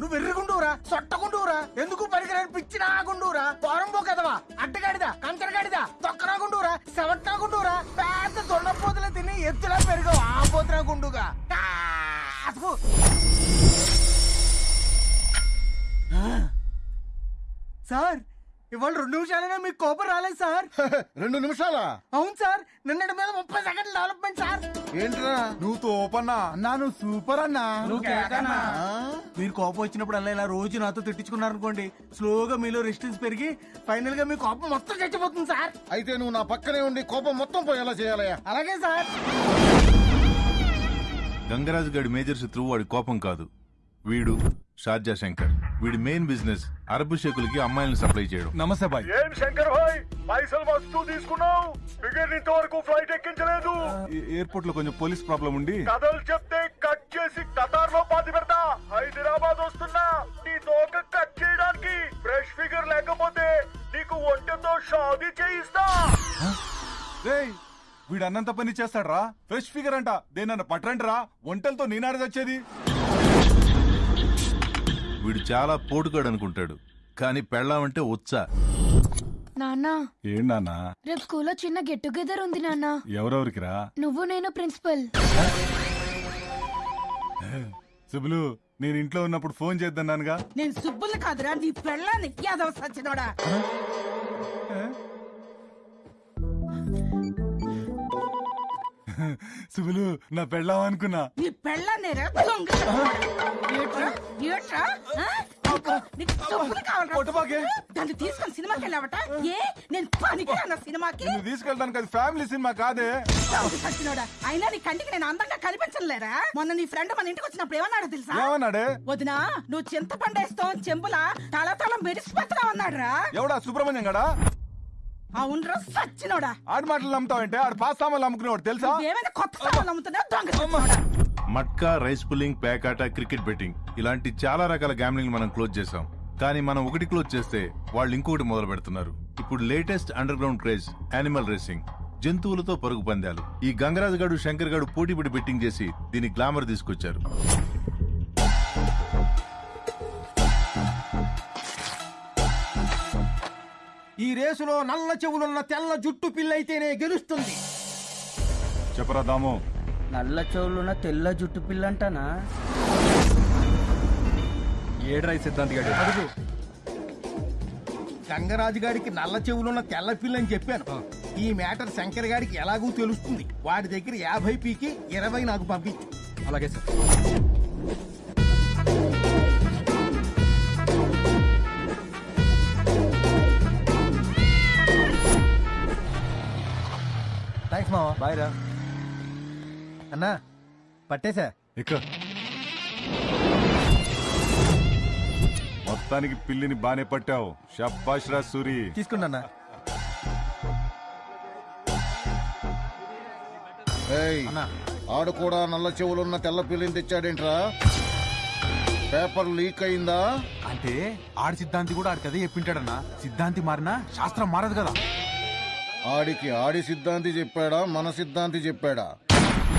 S23: నువ్వు ఎర్రగుండూరా సొట్టగుండూరా ఎందుకు పరికరాన్ని పిచ్చినా గుండూరా? పోరంబో కదవా అడ్డగాడిదా కంచరగాడిదా తొక్కరా గుండూరా పెద్ద దొండపోతులు తిని ఎత్తులా పెరిగావు ఆ పోతున్నా గుండుగా.
S3: సార్
S23: ఇవాళ రెండు నిమిషాలైనా మీకు కోపం రాలేదు సార్.
S29: రెండు నిమిషాలా?
S23: అవును సార్. నిన్నటి మీద ముప్పై సెకండ్ల డెవలప్మెంట్ సార్.
S29: ఏంట్రా? నువ్వు తోపన్నా అన్నా నువ్వు సూపర్ అన్నా.
S23: మీరు కోపం వచ్చినప్పుడు అలా ఇలా రోజు నాతో తిట్టించుకున్నారనుకోండి స్లోగా మీలో రెసిస్టెన్స్ పెరిగి ఫైనల్గా మీ కోపం మొత్తం చచ్చిపోతుంది సార్.
S29: అయితే నువ్వు నా పక్కనే ఉండి కోపం మొత్తం పోయేలా చేయాలయ్యా.
S23: అలాగే సార్.
S28: గంగరాజు గడి మేజర్ శత్రువు వాడి కోపం కాదు. వీడు షార్జా శంకర్. వీడి మెయిన్ బిజినెస్ అరబు షేకులకి అమ్మాయిలను సప్లై చేయడం.
S7: నమస్తే బాయ్.
S30: ఏం శంకర్ భాయ్ పైసలు మస్తు తీసుకున్నావు. బిగర్ ఇంతవరకు ఫ్లైట్ ఎక్కించలేదు.
S7: ఎయిర్పోర్ట్లో కొంచెం పోలీస్ ప్రాబ్లం ఉండి.
S30: కథలు చెప్తే కట్ చేసి కతార్లో పాతి పెడతా. హైదరాబాద్ వస్తున్నా. నీ తోక కట్ చేయడానికి ఫ్రెష్ ఫిగర్ లేకపోతే నీకు ఒంటెతో షాదీ చేయిస్తా.
S7: రేయ్ వీడు అన్నంత పని చేస్తాడ్రా. ఫ్రెష్ ఫిగర్ అంట. దేనన్న పట్టండి రా ఒంటలతో నేనాడు వచ్చేది
S28: వీడు చాలా పోటుగాడు అనుకుంటాడు. కానీ పెళ్ళామంటే ఉత్సా
S5: నాన్న.
S7: ఏంటన్నా
S5: రేపు స్కూల్లో చిన్న గెట్ టుగెదర్ ఉంది నాన్న.
S7: ఎవరెవరికిరా?
S5: నువ్వు నేను ప్రిన్సిపల్.
S7: సుబులు నేను ఇంట్లో ఉన్నప్పుడు ఫోన్ చేద్దన్నానుగా.
S8: నేను సుబ్బులు కాదురా నీ పెళ్ళాన్ని యాదవ సచ్చినోడా.
S7: సుబులు నా పెళ్ళాం అనుకున్నా.
S8: నీ పెళ్ళాన్ని రా దొంగ ఏట్రా? ఏట్రా? ఆ? నీకు- నీకు సుబ్బులు కావాలరా? దాన్ని తీసుకొని సినిమాకి వెళ్ళావట? ఏ? నేను పనికి రానా సినిమాకి
S7: అది ఫ్యామిలీ సినిమా కాదే.
S8: సచ్చినోడా. అయినా నీ కంటికి నేను అందంగా కనిపించలేరా మొన్న నీ ఫ్రెండ్ మన ఇంటికి వచ్చినప్పుడు ఏమన్నాడు తెలుసా?
S7: ఏమన్నాడే?
S8: వదినా నువ్వు చింతపండేస్తావు చెంబులా తల తల మెరిసిపోతున్నావు అన్నాడురా.
S7: ఎవడా? సుబ్రహ్మణ్యం గడా?
S8: అవునరా సచ్చినోడా.
S7: ఆడి మాటలు నమ్ముతావంటే ఆడు పాస్ సామాన్లు అమ్ముకునేవాడు తెలుసా?
S8: ఏమైనా కొత్త సామాన్లు అమ్ముతున్నావు? దొంగ సచ్చినోడా.
S28: మట్కా రైస్ పుల్లింగ్ పేకాట క్రికెట్ బెట్టింగ్ ఇలాంటి చాలా రకాల గ్యామ్లింగ్ మనం క్లోజ్ చేసాం కానీ మనం ఒకటి క్లోజ్ చేస్తే వాళ్ళు ఇంకొకటి మొదలు పెడుతున్నారు. ఇప్పుడు latest underground craze animal racing జంతువులతో పరుగు పందాలు. ఈ గంగరాజు గడు శంకర్ గడు పోటీ పడి బెట్టింగ్ చేసి దీని గ్లామర్ తీసుకొచ్చారు.
S23: ఈ రేసులో నల్ల చెవులున్న తెల్ల జుట్టు పిల్లయితేనే గెలుస్తుంది.
S7: చెప్పరా దాము.
S31: నల్ల చెవులున్న తెల్ల జుట్టు పిల్లంటానా?
S32: ఏడ్రై సిద్ధాంతి గారు
S23: అడుగు. గంగరాజు గారికి నల్ల చెవులున్న తెల్ల పిల్ల అని చెప్పాను ఈ మ్యాటర్ శంకర్ గారికి ఎలాగూ తెలుస్తుంది. వాడి దగ్గర యాభై పీకి ఇరవై నాకు పంపించు.
S32: అలాగే సార్.
S23: థ్యాంక్స్ మావా
S32: బాయ్ రా.
S23: అన్నా పట్టేశా?
S7: ఇక. మొత్తానికి పిల్లిని బానే పట్టావు. షబ్బాష్ రా సూరి.
S23: తీసుకోండి అన్నా.
S29: ఏయ్, ఆడు కూడా నల్ల చెవులున్న తెల్ల పిల్లిని తెచ్చాడేంట్రా? పేపర్ లీక్ అయిందా?
S32: అంటే ఆడి సిద్ధాంతి కూడా ఆడికి అదే చెప్పింటాడన్నా. సిద్ధాంతి మారినా శాస్త్రం మారదు కదా.
S29: ఆడికి ఆడి సిద్ధాంతి చెప్పాడా మన సిద్ధాంతి చెప్పాడా?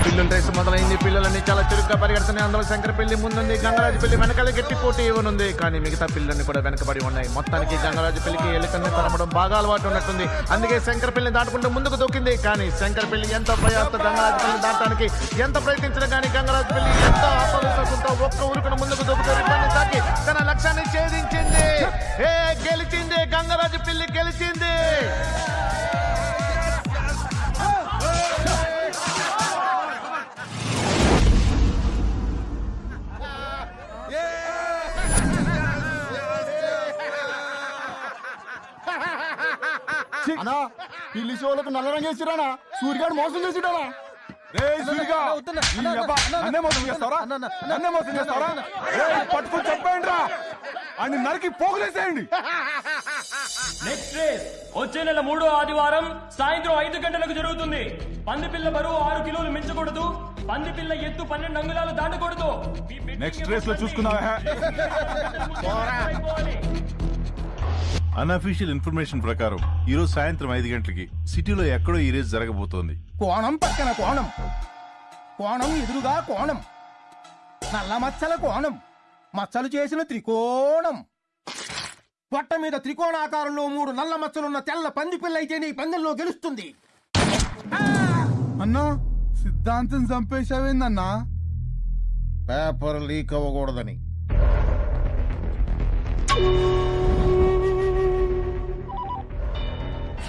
S18: పిల్లల రేసు మొదలైంది పిల్లలన్నీ చాలా చురుగ్గా పరిగెడుతున్నాయి. అందులో శంకర పెళ్ళి ముందుంది గంగరాజు పెళ్ళి వెనకాల గట్టి పోటీ ఇవ్వనుంది. కానీ మిగతా పిల్లల్ని కూడా వెనకబడి ఉన్నాయి. మొత్తానికి గంగరాజు పెళ్ళికి ఎలుకల్ని తరమడం బాగా అలవాటు ఉన్నట్టుంది. అందుకే శంకర పెళ్ళి దాటుకుంటూ ముందుకు దూకింది కానీ శంకర పెళ్ళి ఎంత ప్రయాస గంగరాజు పెళ్ళి దాటడానికి ఎంత ప్రయత్నించినా కానీ గంగరాజు పెళ్ళి ఎంత ఆత్మవిశ్వాసంతో ఒక్క ఊరుకును ముందుకు దూకుతూ రిబ్బన్ని తాకి తన లక్ష్యాన్ని ఛేదించింది. ఏ గెలిచింది. గంగరాజు పెళ్ళి గెలిచింది.
S29: అన్నా పిల్లి షోలకు నల్ల రంగు వేసిరానా సూర్యగాడు మోసం చేసిడానా
S7: పట్టుకొని చెప్పండి రా అని నరికి పోగులేసేయండి.
S33: Next race. వచ్చే నెల మూడో ఆదివారం సాయంత్రం ఐదు గంటలకు జరుగుతుంది. పందిపిల్ల బరువు ఆరు కిలోలు మించకూడదు. పందిపిల్ల ఎత్తు పన్నెండు అంగుళాలు దాటకూడదు.
S7: నెక్స్ట్ రేస్లో చూసుకుందావా
S28: అన్అఫీషియల్ ఇన్ఫర్మేషన్ ప్రకారం ఈ రోజు సాయంత్రం ఐదు గంటలకి సిటీలో ఎక్కడో ఈ రేస్ జరగబోతోంది.
S23: కోణం పక్కన కోణం. కోణం ఎదురుగా కోణం. నల్ల మచ్చల కోణం. మచ్చలు చేసిన త్రికోణం. పొట్ట మీద త్రికోణాకారంలో మూడు నల్ల మచ్చలున్న తెల్ల పంది పిల్ల అయితే నీ పందెంలో గెలుస్తుంది.
S29: అన్నా సిద్ధాంతం చంపేశావేందన్నా? Paper leak అవ్వకూడదని.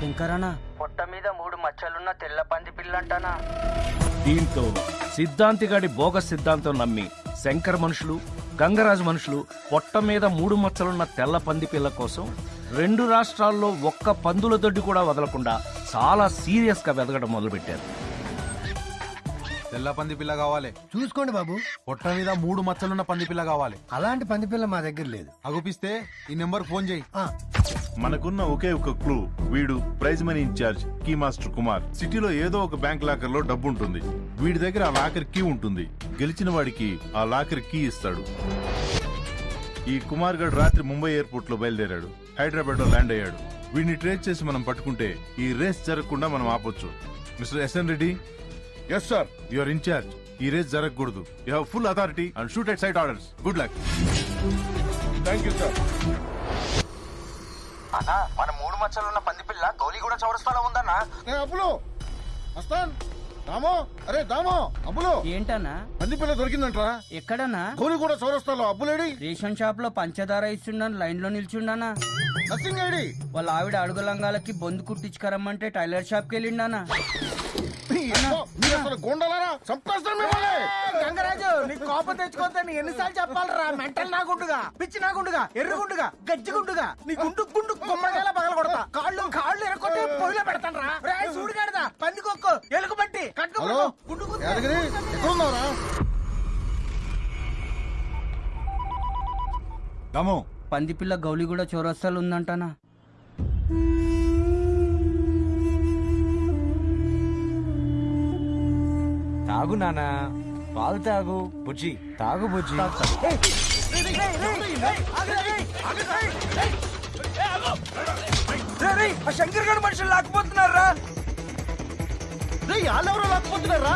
S21: శంకరనా? పొట్ట మీద మూడు మచ్చలున్న తెల్ల పంది పిల్లంటానా?
S1: దీంతో సిద్ధాంతిగాడి బోగస్ సిద్ధాంతం నమ్మి శంకర్ మనుషులు గంగరాజు మనుషులు పొట్ట మీద మూడు మచ్చలున్న తెల్ల పంది పిల్ల కోసం రెండు రాష్ట్రాల్లో ఒక్క పందుల దొడ్డి కూడా వదలకుండా చాలా సీరియస్గా వెదగడం మొదలుపెట్టారు.
S7: తెల్ల పంది పిల్ల కావాలి.
S23: చూసుకోండి బాబు.
S7: పొట్ట మీద మూడు మచ్చలున్న పంది పిల్ల కావాలి.
S23: అలాంటి పంది పిల్ల మా దగ్గర లేదు.
S7: అగుపిస్తే ఈ నెంబర్ ఫోన్ చేయి.
S28: మనకున్న ఒకే ఒక క్లూ వీడు prize money incharge key master Kumar. సిటీలో ఏదో ఒక బ్యాంక్ లాకర్లో డబ్బు ఉంటుంది. వీడి దగ్గర ఆ లాకర్ కీ ఉంటుంది. గెలిచిన వాడికి ఆ లాకర్ కీ ఇస్తాడు. ఈ కుమార్ గడ్ రాత్రి ముంబై ఎయిర్పోర్ట్లో బయలుదేరాడు. హైదరాబాద్లో ల్యాండ్ అయ్యాడు. వీడిని ట్రేస్ చేసి మనం పట్టుకుంటే ఈ రేస్ జరగకుండా మనం ఆపొచ్చు. Mister S N Reddy yes sir your incharge ఈ రేస్ జరగకూడదు. You have full authority and shoot at sight orders good luck thank you sir
S21: అన్నా మన మూడు మచ్చలున్న పంది పిల్ల గౌలి కూడా చౌరస్తాలో ఉందన్నా.
S32: అప్పులు వస్తాన్ దామో! అరే దామో! అప్పులు
S21: ఏంటన్నా?
S32: పంది పిల్ల దొరికిందంట్రా.
S21: ఎక్కడన్నా?
S32: గోలి కూడా చౌరస్తాలో అప్పులేడి
S21: రేషన్ షాప్లో పంచదార ఇస్తుండని లైన్లో నిల్చుండానా
S32: నథింగ్ ఐడి!
S21: వాళ్ళ ఆవిడ అడుగు లంగాలకి బొందు కుట్టించుకరమ్మంటే టైలర్ షాప్కి వెళ్ళిండానా
S32: మీరు అసలు గోండాలారా? చంపేస్తాను మిమ్మల్ని.
S23: గంగరాజు నీకు కోపం తెచ్చుకోవద్దని ఎన్నిసార్లు చెప్పాలరా? మెంటల్ నాగుండుగా పిచ్చి నాగుండుగా ఎర్రగుండుగా గజ్జిగుండుగా నీ గుండు గుండు గుమ్మడికాయల పగల కొడతా కాళ్ళు కాళ్ళు ఎరకొట్టి పొయ్యిలో పెడతాను రా సూడిగాడదా పందికొక్కు ఎలుగు బట్టి
S32: హలో? యాదగిరి ఎక్కడున్నావురా?
S7: దమో.
S21: పంది పిల్ల గౌలి కూడా చౌరస్తాలు ఉందంటానా?
S4: తాగు నానా పాలు తాగు. బుజ్జి తాగు బుజ్జి.
S23: శంకర్ గడ్ మనుషులు లాక్కుపోతున్నారా
S32: వాళ్ళెవరో లాక్కుపోతున్నారా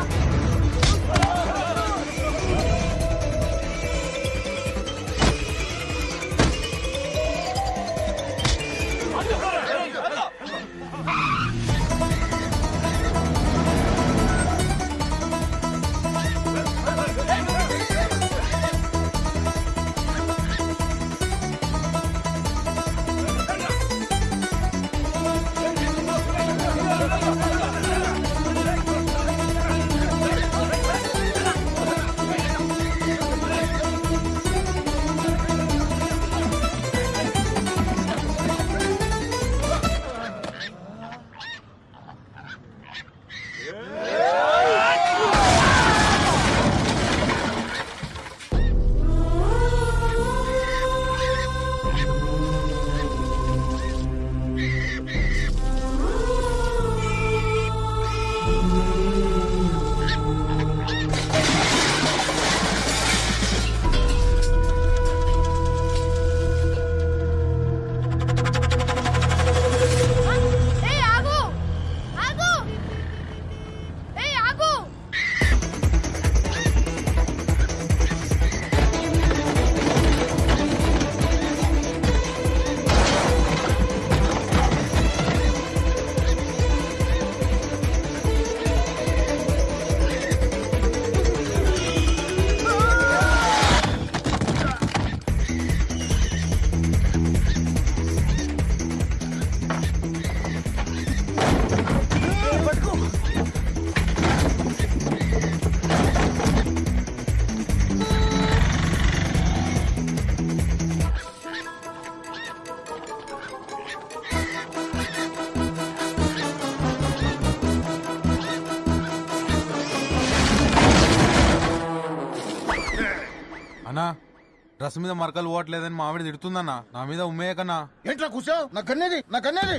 S7: డ్రెస్ మీద మరకలు పోవట్లేదని మా ఆవిడ తిడుతుందన్నా. నా మీద ఉమ్మేయ కన్నా
S32: ఏంట్రా కూర్చో? నా కన్నేది నా కన్నేది.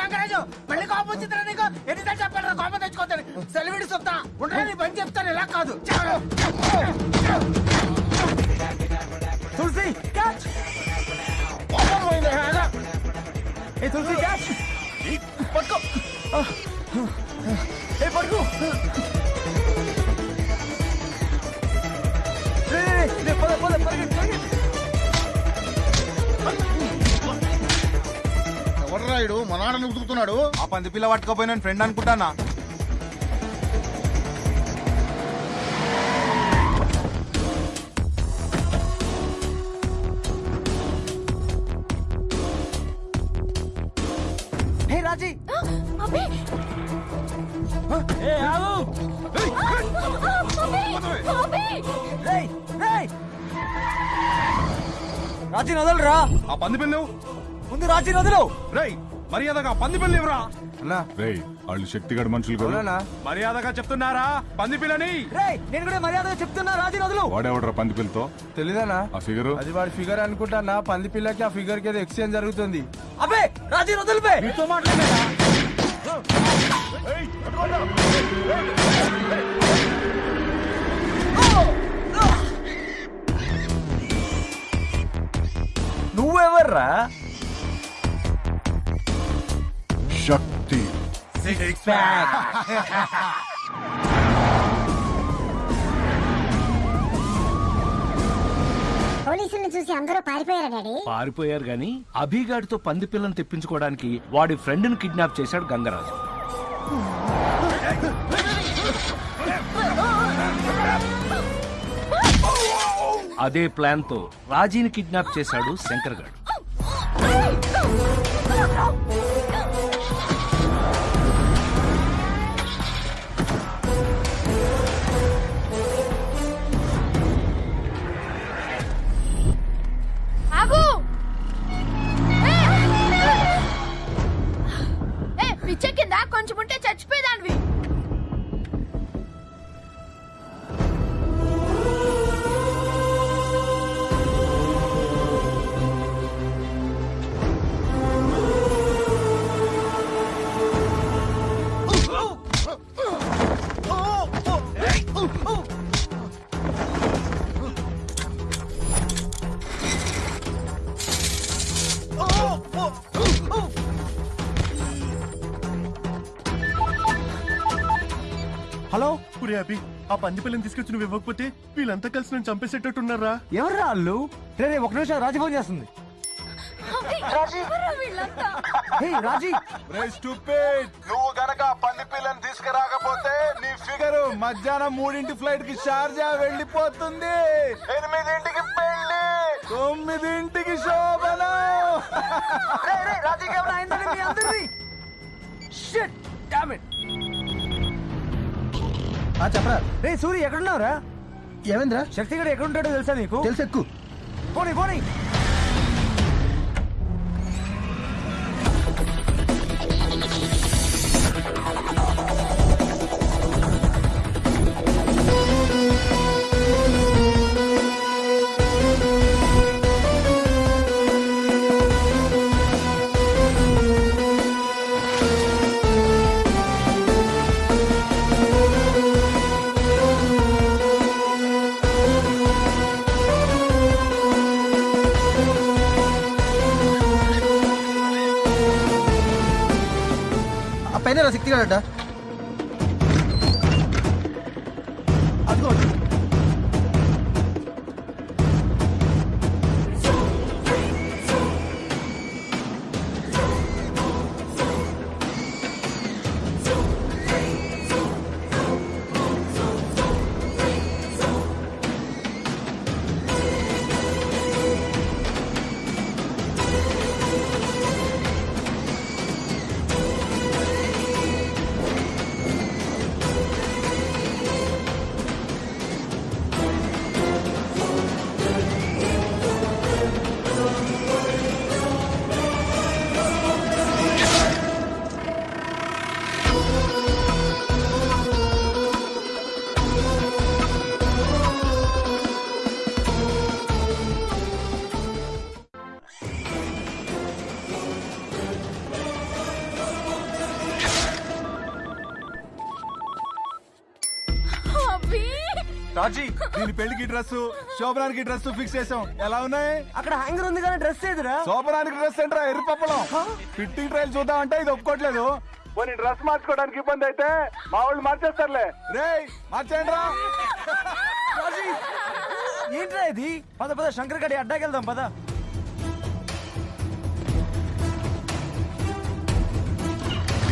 S23: గంగరాజు మళ్ళీ కోపం వచ్చిందిరా నీకు? ఎన్నిసార్లు చెప్పాలరా కోపం తెచ్చుకోవద్దని? సెలవిడి సొత్తా ఉండరా నీ పని చెప్తాను ఇలా కాదు. తులసి క్యాచ్. ఏ తులసి క్యాచ్. పట్టుకో. ఏ పట్టుకో. పద, పద,
S32: రాయుడు మా నాన్న ఉతుకుతున్నాడు.
S7: ఆ పంది పిల్ల పట్టుకపోయిన ఫ్రెండ్ అనుకుంటానా?
S4: రాజీ వదలరా?
S7: ఆ పంది పిల్లు
S4: ముందు రాజీ వదలు
S7: రేయ్ మర్యాదగా పంది పిల్లి ఇవ్వరా
S34: అన్నా.
S35: రేయ్ వాళ్ళు శక్తిగడ మనుషులు కదా.
S7: మర్యాదగా చెప్తున్నారా? పంది పిల్లని.
S4: రేయ్ నేను కూడా మర్యాదగా చెప్తున్నా రాజీ వదలు
S35: వాడేవడరా పంది పిల్లతో?
S34: తెలీదానా
S35: ఆ ఫిగరు?
S34: అది వాడి ఫిగర్ అనుకుంటానా పంది పిల్లకి ఆ ఫిగర్కి ఎక్స్చేంజ్ జరుగుతుంది.
S4: అబ్బే రాజీ వదిలిపే
S7: నీతో మాట్లాడేదా
S4: నువ్వెవర్రా?
S16: శక్తి.
S2: పోలీసుల్ని చూసి అందరూ పారిపోయారా డాడీ?
S1: పారిపోయారు గాని అభిగాడితో పంది పిల్లని తెప్పించుకోవడానికి వాడి ఫ్రెండ్ని కిడ్నాప్ చేశాడు గంగరాజు. అదే ప్లాన్తో రాజీని కిడ్నాప్ చేశాడు శంకర్ గాడు
S5: ఆగు! ఏ! కొంచెం ఉంటే చచ్చిపోయేదానివి.
S3: పురి అభి ఆ పంది పిల్లని తీసుకొచ్చి నువ్వు ఇవ్వకపోతే వీళ్ళంతా కలిసి నన్ను చంపేసేటట్టున్నారా?
S4: ఎవర్రా వాళ్ళు? రే రే, ఒక నిమిషం రాజీ ఫోన్ చేస్తుంది. హే రాజీ.
S7: నువ్వు గనక పంది పిల్లని తీసుకురాకపోతే నీ ఫిగర్ మధ్యాహ్నం మూడింటి ఫ్లైట్కి షార్జా వెళ్ళిపోతుంది. ఎనిమిదింటికి పెళ్ళి తొమ్మిదింటికి శోభన.
S4: అందరిది షిట్ డామ్ ఇట్ చెప్పరా. రే సూరి ఎక్కడున్నావురా?
S34: ఏమైందిరా
S4: శక్తి గడు ఎక్కడ ఉంటాడో తెలుసా నీకు?
S34: తెలుసు ఎక్కు.
S4: పోనీ పోనీ.
S7: దీని పెళ్ళికి డ్రెస్ శోభనానికి డ్రెస్ ఫిక్స్ చేసాం ఎలా ఉన్నాయి?
S4: అక్కడ హ్యాంగర్ ఉంది కానీ డ్రెస్ ఏదిరా?
S7: శోభనానికి డ్రెస్ ఏంట్రా? ఎర్రి పప్పలం ఫిట్టింగ్ ట్రయల్ చూద్దామంటే ఇది ఒప్పుకోవట్లేదు. పోనీ డ్రెస్ మార్చుకోవడానికి ఇబ్బంది అయితే మా వాళ్ళు మార్చేస్తారులే. రే మార్చేయండి రా
S4: రాజీ ఏంట్రా ఇది? పద పద శంకర్ గడి అడ్డాకి వెళ్దాం పద.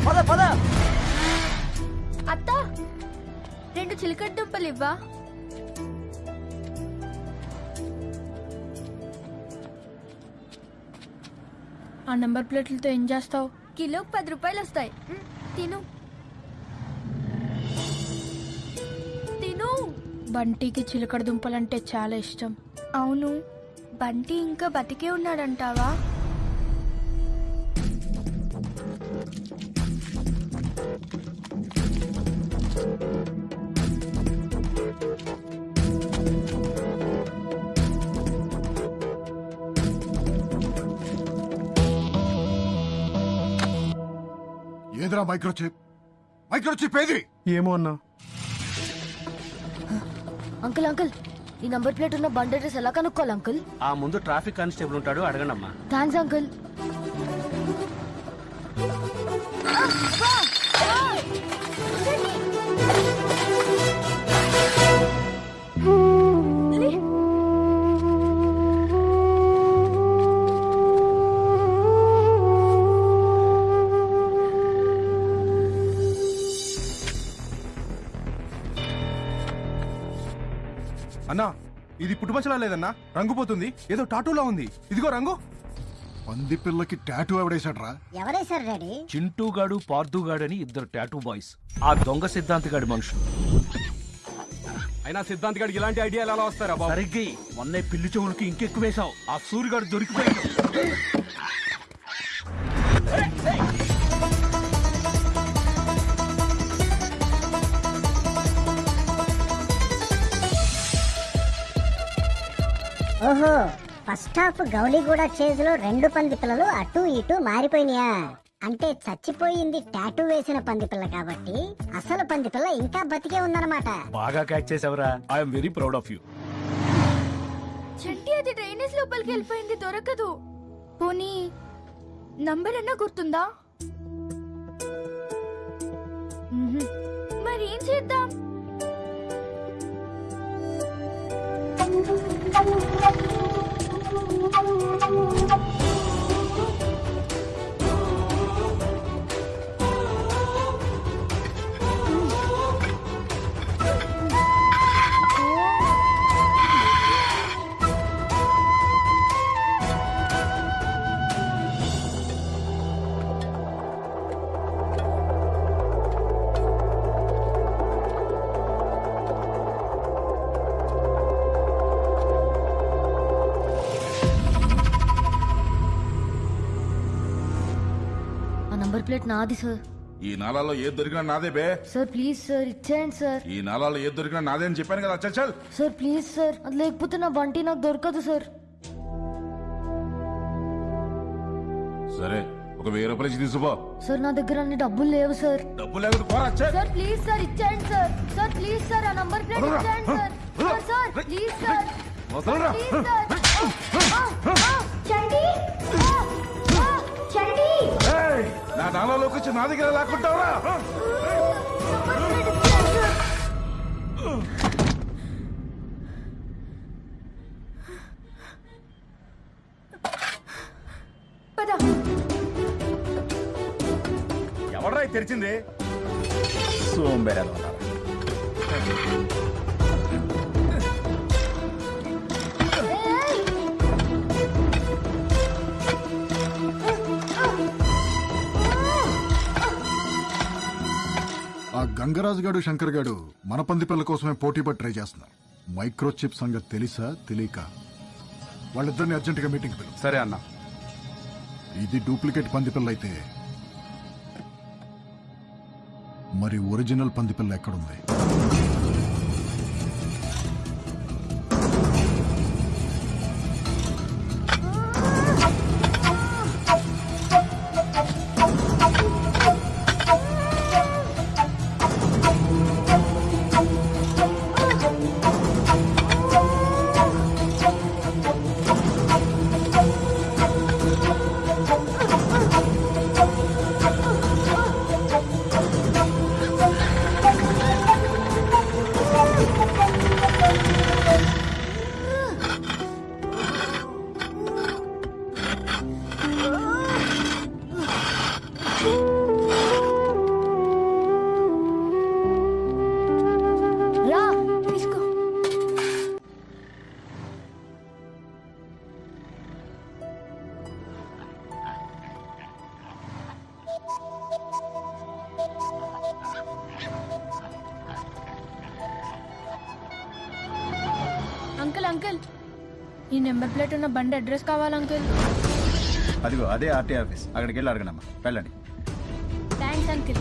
S4: పద పద.
S5: అత్త రెండు చిలకడ దుంపలు ఇవ్వా? ఆ నెంబర్ ప్లేట్లతో ఏం చేస్తావు? కిలోకి పది రూపాయలు వస్తాయి. మ్, తిను. తిను. బంటికి చిలకడ దుంపలంటే చాలా ఇష్టం. అవును. బంటి ఇంకా బతికే ఉన్నాడంటావా?
S16: ఏదిరా మైక్రోచిప్? మైక్రోచిప్ ఏది?
S34: ఏమో అన్నా.
S36: అంకుల్ అంకుల్ ఈ నంబర్ ప్లేట్ ఉన్న బండి అడ్రస్ ఎలా కనుక్కోవాలి అంకుల్?
S37: ఆ ముందు ట్రాఫిక్ కానిస్టేబుల్ ఉంటాడు అడగండి అమ్మా
S36: థ్యాంక్స్ అంకుల్.
S38: పుట్టుమచ్చలా లేదన్నా? రంగు పోతుంది. ఏదో టాటూలా ఉంది. ఇదిగో రంగు.
S16: పంది పిల్లకి టాటూ ఎవడేశాడ్రా?
S2: ఎవరేశారు డాడీ?
S1: చింటూగాడు పార్థుగాడు అని ఇద్దరు టాటూ బాయ్స్. ఆ దొంగ సిద్ధాంతిగాడి మనుషులు.
S34: అయినా సిద్ధాంత్ గడికి ఇలాంటి ఐడియా ఎలా వస్తారా బాబు?
S1: సరిగ్గా మొన్నే పిల్లి చెవులకి ఇంకెక్కువ వేశావు ఆ సూర్యగాడు దొరికిపోయాడు.
S2: ఓహో. ఫస్ట్ హాఫ్ గౌలిగూడ చేజ్లో రెండు పంది పిల్లలు అటు ఇటు మారిపోయినాయా. అంటే చచ్చిపోయింది టాటూ వేసిన పంది పిల్ల కాబట్టి అసలు పంది పిల్ల ఇంకా బతికే ఉందన్నమాట.
S1: బాగా క్యాచ్ చేసావురా. I'm very proud of you
S5: Chanti అది డ్రైనేజ్ లోపలికి వెళ్ళిపోయింది దొరకదు. పోనీ నంబర్ అన్నా గుర్తుందా. మరి ఏం చేద్దాం?
S36: Thank you. నాది సార్
S17: ఈ నాలాలో ఏది దొరికినా నాదే బే.
S36: సార్ ప్లీజ్ సార్ ఇచ్చేయండి సార్
S17: ఈ నాలాలో ఏది దొరికినా నాదే అని చెప్పాను కదా చల్ చల్.
S36: సార్ ప్లీజ్ సార్ అది లేకపోతే నా బంటి నాకు దొరకదు సార్
S17: సరే ఒక వెయ్యి రూపాయలు ఇచ్చి తీసుకో
S36: సార్ నా దగ్గర అన్ని డబ్బులు లేవు సార్
S17: డబ్బు లేకపోతే పోరా చల్.
S36: సార్ ప్లీజ్ సార్ ఇచ్చేయండి సార్ సార్ ప్లీజ్ సార్ ఆ నంబర్ ప్లేట్ ఇచ్చేయండి sir sir sir please sir
S17: Vadalara.
S36: Please sir ఆ,
S17: నా నాలాలోకి వచ్చి నా దగ్గర లాక్కుంటావరా.
S5: పద.
S38: ఎవడ్రా తెరిచింది?
S1: సోంబేరాలు
S16: గంగరాజు గాడు శంకర్ గాడు మన పంది పిల్ల కోసమే పోటీ పడి ట్రై చేస్తున్నారు. మైక్రో చిప్ సంగతి తెలుసా? తెలియక వాళ్ళిద్దరిని అర్జెంటుగా మీటింగ్ పిలు
S38: సరే అన్న.
S16: ఇది డూప్లికేట్ పంది పిల్ల అయితే మరి ఒరిజినల్ పంది పిల్ల ఎక్కడుంది?
S5: బండి అడ్రస్ కావాలి అంకుల్.
S19: అదిగో అదే ఆర్టీ ఆఫీస్. అక్కడికి వెళ్ళి అడగనమ్మా. వెళ్ళండి.
S5: Thanks
S39: uncle.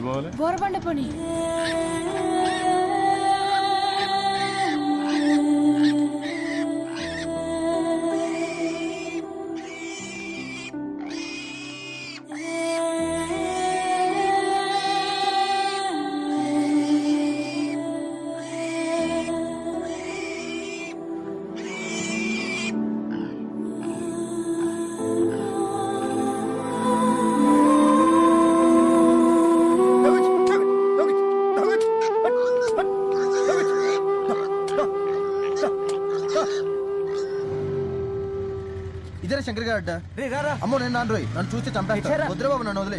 S39: పోవాలి
S5: బోరబండ పోనీ.
S19: అమ్మో నేను నాన్న రోయ్. నన్ను చూస్తే చంపేస్తా? వద్దురా బాబు నన్ను వదిలే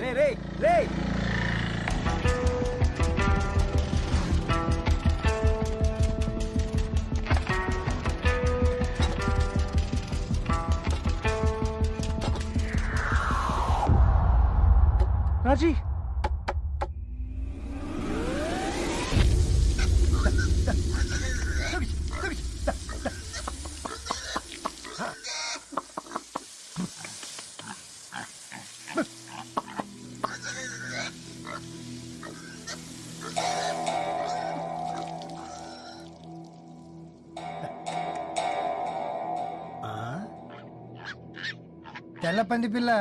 S23: పంది పిల్ల.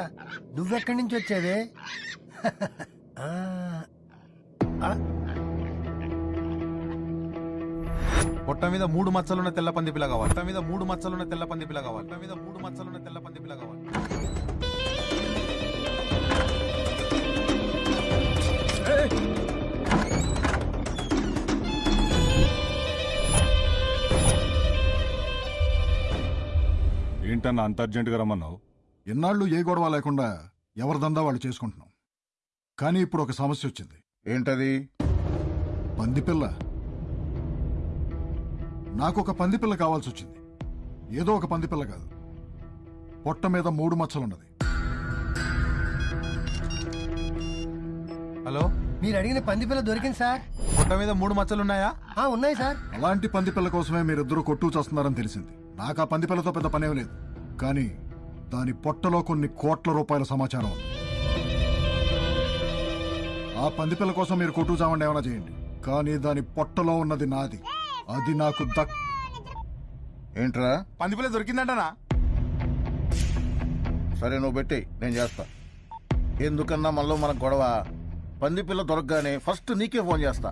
S23: నువ్వెక్కడి నుంచి ఆ, ఆ,
S7: పొట్ట మీద మూడు మచ్చలున్న తెల్ల పంది పిల్ల కావాలి. పొట్ట మీద మూడు మచ్చలున్న తెల్ల పంది పిల్ల కావాలి. పొట్ట మీద మూడు మచ్చలున్న తెల్ల పంది పిల్ల కావాలి.
S40: ఏంటన్నా అంత అర్జెంటుగా రమ్మన్నావు?
S16: ఇన్నాళ్ళు ఏ గొడవ లేకుండా ఎవరి దందా వాళ్ళు చేసుకుంటున్నాం. కానీ ఇప్పుడు ఒక సమస్య వచ్చింది.
S39: ఏంటది?
S16: పందిపిల్ల నాకు ఒక పందిపిల్ల కావాల్సి వచ్చింది. ఏదో ఒక పందిపిల్ల కాదు. పొట్ట మీద మూడు మచ్చలున్నది.
S7: హలో?
S23: మీరు అడిగిన పంది పిల్ల దొరికింది సార్.
S7: పొట్ట మీద మూడు మచ్చలు ఉన్నాయా
S23: ఆ, ఉన్నాయి సార్.
S16: అలాంటి పందిపిల్ల కోసమే మీరిద్దరూ కొట్టు చేస్తున్నారని తెలిసింది. నాకు ఆ పందిపిల్లతో పెద్ద పనేం లేదు. కానీ దాని పొట్టలో కొన్ని కోట్ల రూపాయల సమాచారం ఉంది. ఆ పందిపిల్ల కోసం మీరు కొట్టు చావండి ఏమైనా చేయండి. కానీ దాని పొట్టలో ఉన్నది నాది. అది నాకు దక్
S39: ఏంట్రా?
S7: పంది పిల్ల దొరికిందంటనా?
S32: సరే నువ్వు పెట్టి నేను చేస్తా. ఎందుకన్నా మనలో మన గొడవ? పంది పిల్ల దొరకగానే ఫస్ట్ నీకే ఫోన్ చేస్తా.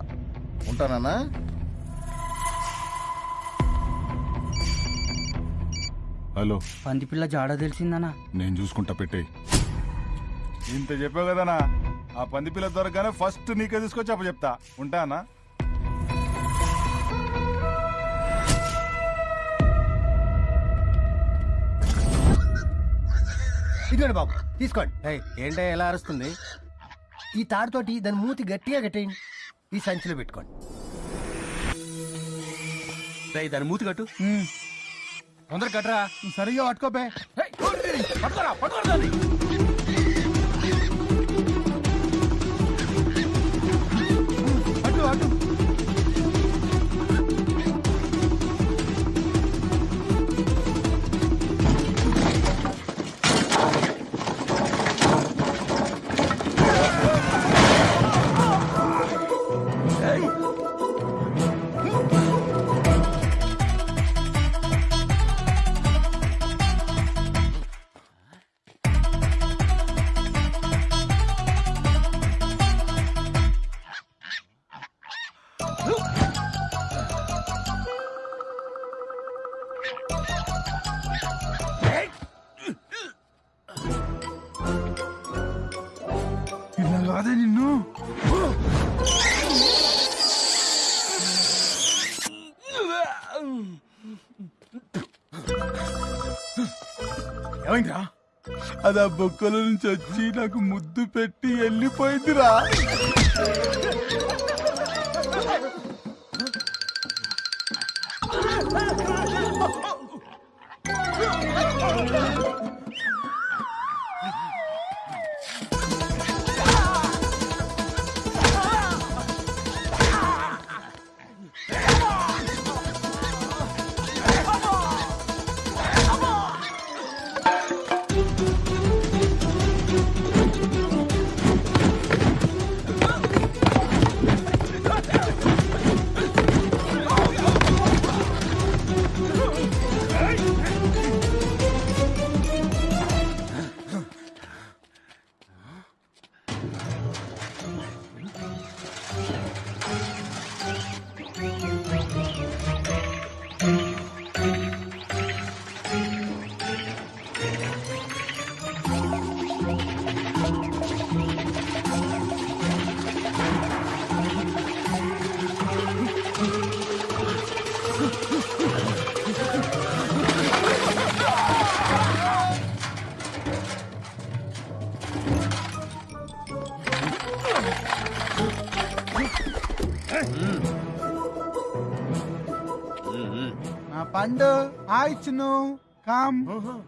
S32: ఉంటానా
S40: హలో.
S21: పంది పిల్ల జాడ తెలిసిందనా?
S40: నేను చూసుకుంటా పెట్టే
S7: ఇంత చెప్పావు కదనా ఆ పంది పిల్ల దొరకగానే ఫస్ట్ నీకే తీసుకొచ్చి అప్ప చెప్తా ఉంటానా
S23: ఇదిగోండి బాబు తీసుకోండి.
S34: ఏంటో ఎలా అరుస్తుంది?
S23: ఈ తాడుతోటి దాని మూతి గట్టిగా కట్టేయండి. ఈ సంచిలో పెట్టుకోండి.
S34: దాని మూతి కట్టు.
S29: తొందర కట్టరా సరిగా పట్టుకోపే.
S34: పట్టుకోరా పట్టుకోరా.
S29: అటు అటు అది ఆ బొక్కల నుంచి వచ్చి నాకు ముద్దు పెట్టి వెళ్ళిపోయిందిరా. నా పండు హాయ్ చిన్ను కమ్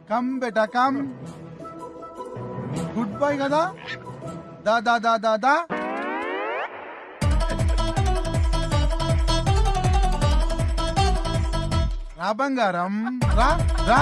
S29: కమ్ బేటా కమ్. గుడ్ బాయ్ కదా. దా దా దా దా దా. రా బంగారం. రా రా.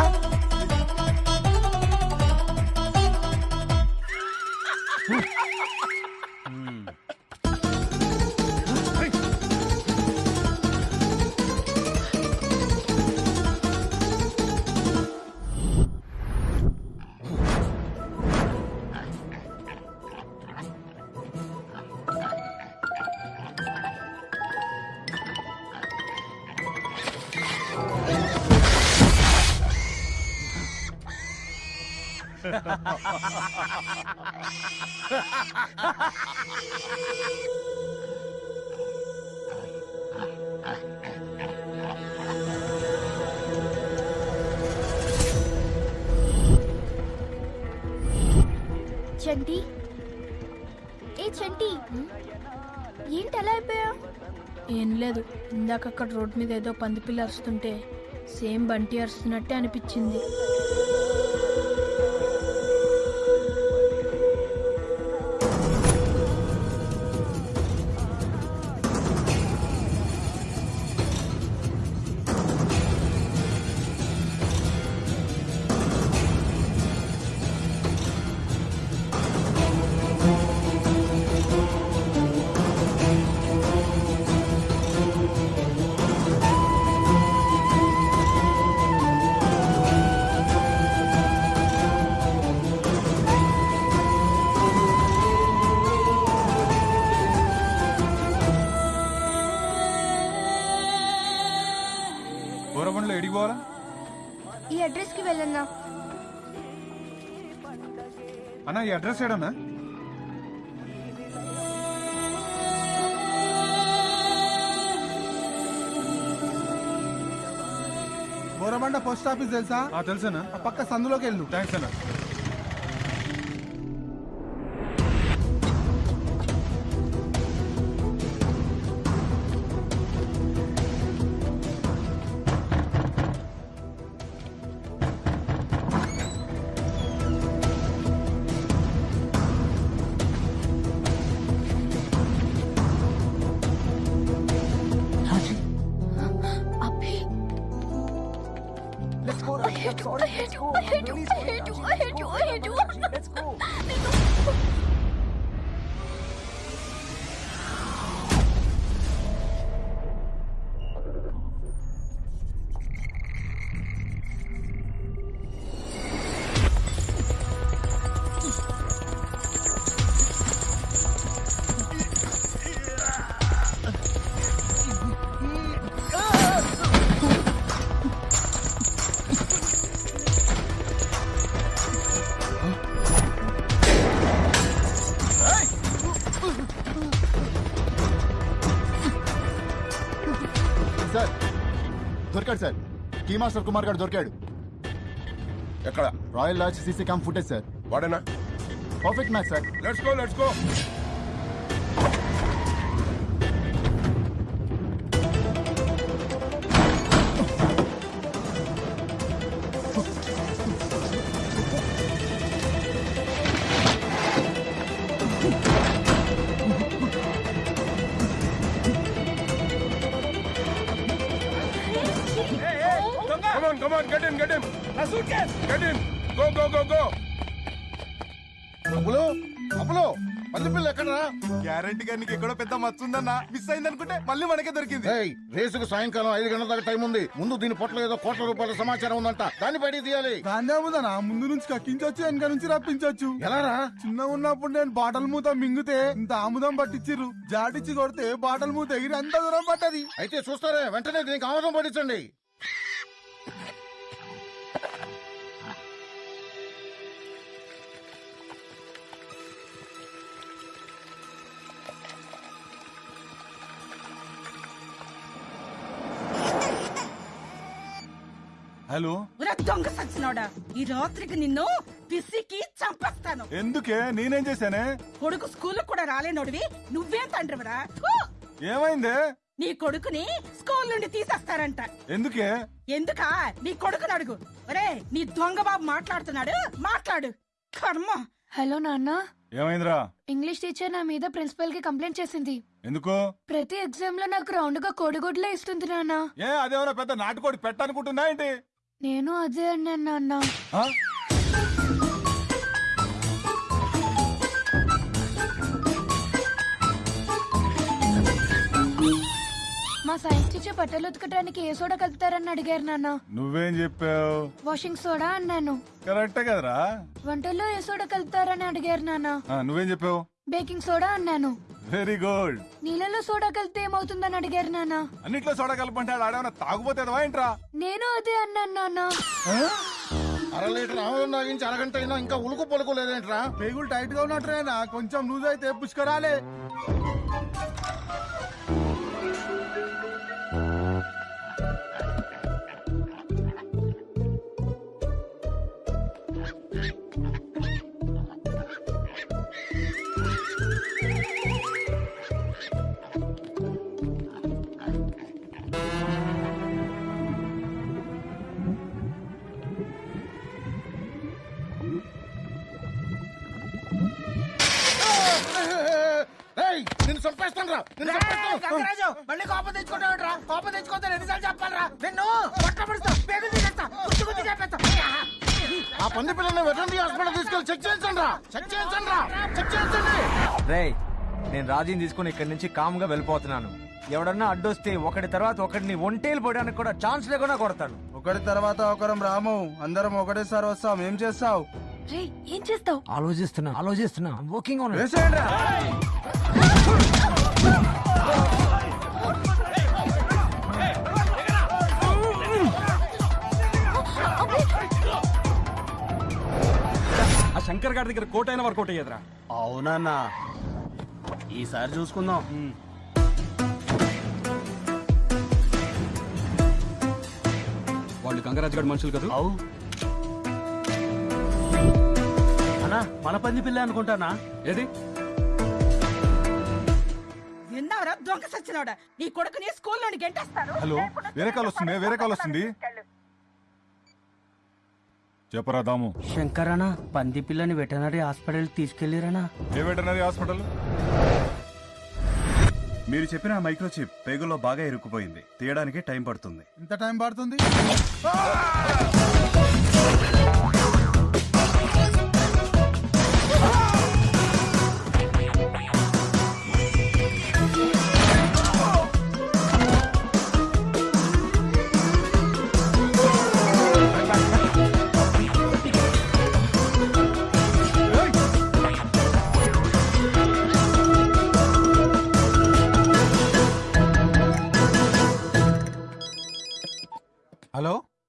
S41: అక్కడ రోడ్ మీద ఏదో పందిపిల్ల అరుస్తుంటే సేమ్ బంటి అరుస్తున్నట్టే అనిపించింది.
S29: ఏడన్నా బోరబండ పోస్ట్ ఆఫీస్ తెలుసా? తెలుసా పక్క సందులోకి వెళ్ళు. థ్యాంక్స్ అన్న.
S7: కీ మాస్టర్ కుమార్ గారు దొరికాడు. ఎక్కడ? Royal lodge CC cam footage sir. వాడేనా?
S17: Perfect match sir. Let's go let's go.
S7: ఉందన్న మిస్ అయింది అనుకుంటే మళ్ళీ మనకే దొరికింది.
S32: రేసుకు సాయంకాలం ఐదు గంటల దాకా టైం ఉంది. ముందు దీని పొట్ల ఏదో కోట్ల రూపాయల సమాచారం ఉందంట. దాన్ని బయటికి తీయాలి.
S7: దాన్నే ఉందన్నా ముందు నుంచి కక్కించొచ్చు వెనక నుంచి రప్పించొచ్చు.
S32: ఎలారా
S7: చిన్న ఉన్నప్పుడు నేను బాటల్ మూత మింగితే ఇంత ఆముదం పట్టించిర్రు జాటిచ్చి కొడితే బాటల్ మూత ఎగిరి అంత దూరం పట్టది
S32: అయితే చూస్తారే వెంటనే దీనికి ఆమోదం పట్టించండి.
S7: హలో?
S8: ఒరే దొంగ సచ్చినోడా. ఈ రాత్రికి నిన్ను పిసికి చంపేస్తాను.
S7: ఎందుకే? నేనేం చేశానే?
S8: కొడుకు స్కూల్ కూడా రాలేనోడివి. నువ్వేం తండ్రివరా!
S7: ఏమైందే?
S8: నీ కొడుకుని స్కూల్ నుండి తీసేస్తారంట.
S7: ఎందుకే?
S8: ఎందుకా? నీ కొడుకుని అడుగు. ఒరే నీ దొంగ బాబు మాట్లాడుతున్నాడు. మాట్లాడు. కర్మ.
S5: హలో నాన్న.
S7: ఏమైందిరా?
S5: ఇంగ్లీష్ టీచర్ నా మీద ప్రిన్సిపల్కి కంప్లైంట్ చేసింది.
S7: ఎందుకు?
S5: ప్రతి ఎగ్జామ్లో నాకు రౌండ్గా కోడిగుడ్లే ఇస్తుంది నాన్న.
S7: ఏ అదేమన్నా పెద్ద నాటుకోడి పెట్టనుకుంటున్నా ఏంటి?
S5: నేను అదే అన్నాను నాన్న? మా సైన్స్ టీచర్ బట్టలు ఉతకడానికి ఏ సోడా కలుపుతారని అడిగారు నాన్న.
S7: నువ్వేం చెప్పావు?
S5: వాషింగ్ సోడా అన్నాను.
S7: కరెక్టే కదరా.
S5: వంటల్లో ఏ సోడా కలుపుతారని అడిగారు నాన్న.
S7: ఆ, నువ్వేం చెప్పావు?
S5: బేకింగ్ సోడా అన్నాను.
S7: Very good.
S5: నీళ్ళలో సోడా కలిపితే ఏమవుతుందని అడిగారు నాన్న.
S7: అన్నిట్లో సోడా కలపంటాడు ఆడేమన్నా తాగుపోతే ఏంట్రా?
S5: నేను అదే అన్నాను నాన్న.
S32: అర లీటర్ ఆమోదం తాగించి అరగంట అయినా ఇంకా ఉలుకు పలుకు లేదేంట్రా?
S7: పేగులు టైట్గా ఉన్నట్టునేనా కొంచెం లూజ్ అయితే పుష్కరాలే.
S32: రా
S23: గంగరాజు మళ్ళీ కోపం తెచ్చుకుంటావుట్రా కోపం ఎన్నిసార్లు చెప్పాలరా? నిన్ను పట్టబడుస్తా పేగులు తీసేస్తా గుర్తు గుర్తు చెప్పేస్తా
S32: ఆ పంది పిల్లల్ని వెటర్నరీ హాస్పిటల్ తీసుకెళ్ళి చెక్ చేయించండి రా. చెక్ చేయించండి రా. చెక్ చేయించండి.
S4: రేయ్ నేను రాజీని తీసుకుని ఇక్కడి నుంచి కామ్గా వెళ్ళిపోతున్నాను. ఎవడన్నా అడ్డొస్తే ఒకటి తర్వాత ఒకటిని ఒంటేలు పోయడానికి కూడా ఛాన్స్ లేకుండా కొడతాను
S7: ఒకటి తర్వాత ఒకరం రాము అందరం ఒకటేసారి వస్తాం. ఏం చేస్తావు?
S5: రే ఏం చేస్తావు?
S4: ఆలోచిస్తున్నా ఆలోచిస్తున్నా. వర్కింగ్ ఆన్
S7: వేసేయండి రా.
S42: ఆ శంకర్ గారి దగ్గర కోట్ అయినా వర్కౌట్ అయ్యేదిరా.
S34: అవునన్నా. ఈసారి చూసుకుందాం.
S42: వాళ్ళు గంగరాజు గారి మనుషులు కదా?
S34: అవు. అన్నా మన పంది పిల్ల అనుకుంటానా?
S42: ఏది?
S8: విన్నావరా? దొంగ సచ్చినోడా? నీ కొడుకుని స్కూల్ నుండి గెంటేస్తారు.
S7: హలో వేరే కాల్ వస్తుంది వేరే కాల్ వస్తుంది. చెప్పరా దాము.
S21: శంకరనా పంది పిల్లని వెటనరీ హాస్పిటల్ తీసుకెళ్ళిరనా
S7: ఏ వెటనరీ హాస్పిటల్?
S19: మీరు చెప్పిన ఆ మైక్రోచిప్ పేగుల్లో బాగా ఇరుక్కుపోయింది. తీయడానికి టైం పడుతుంది.
S7: ఎంత టైం పడుతుంది?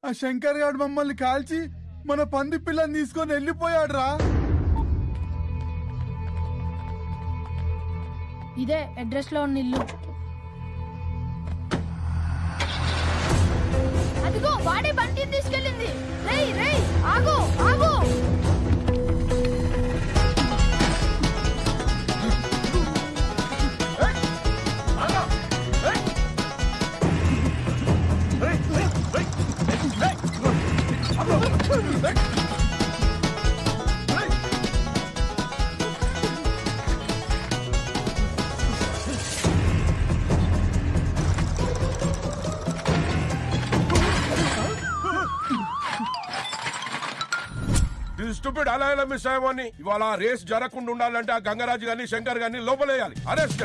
S29: ఆ శంకర్ గారు మమ్మల్ని కాల్చి మన పంది పిల్లని తీసుకొని వెళ్ళిపోయాడు రా
S5: ఇదే అడ్రస్లో ఉన్న ఇల్లు. అదిగో వాడే బండిని తీసుకెళ్ళింది
S17: స్టూపిడ్ అలా ఎలా మిస్ అయ్యామని ఇవాళ రేస్ జరగకుండా ఉండాలంటే ఆ గంగరాజు గాని శంకర్ గాని లోపలేయాలి. అరెస్ట్!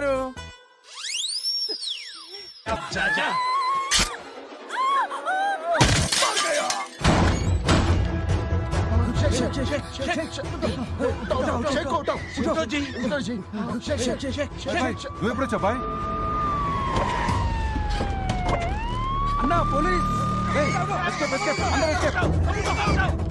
S43: బాయ్ నీ ఫిగరు
S29: నువ్వు ఎప్పుడు వచ్చా బాయ్.
S43: అన్నా పోలీస్. అందరూ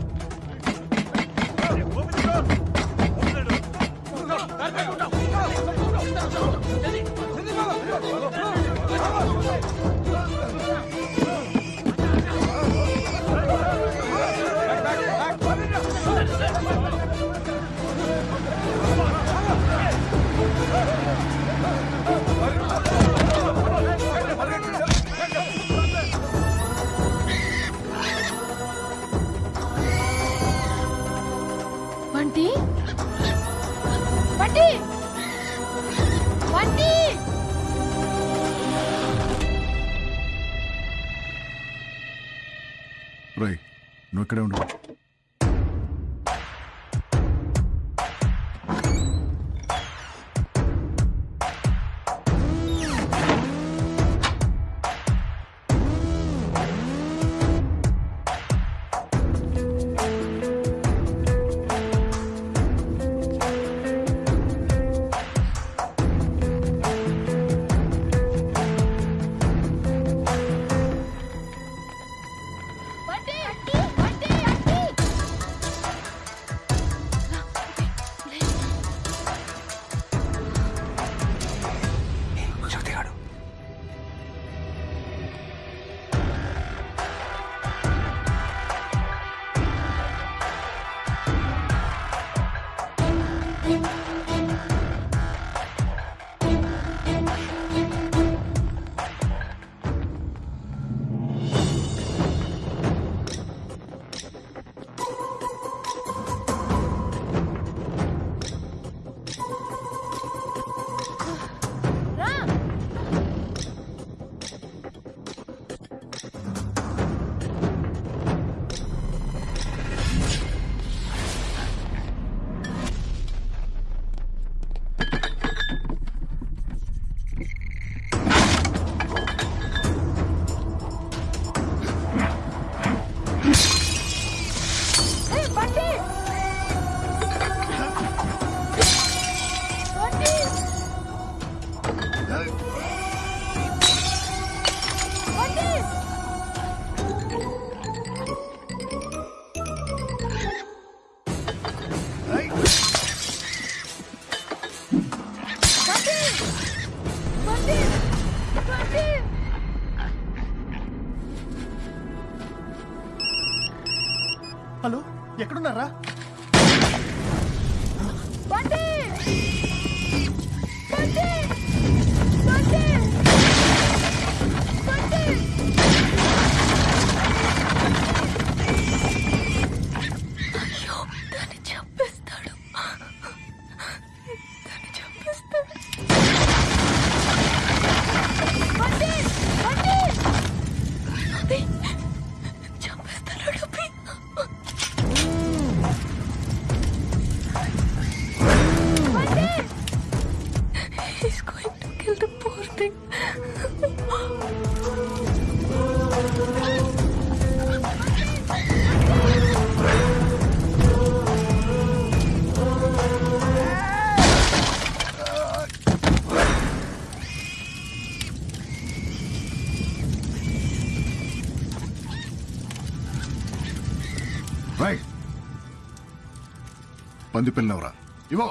S16: పంది పిల్లవరా ఇవో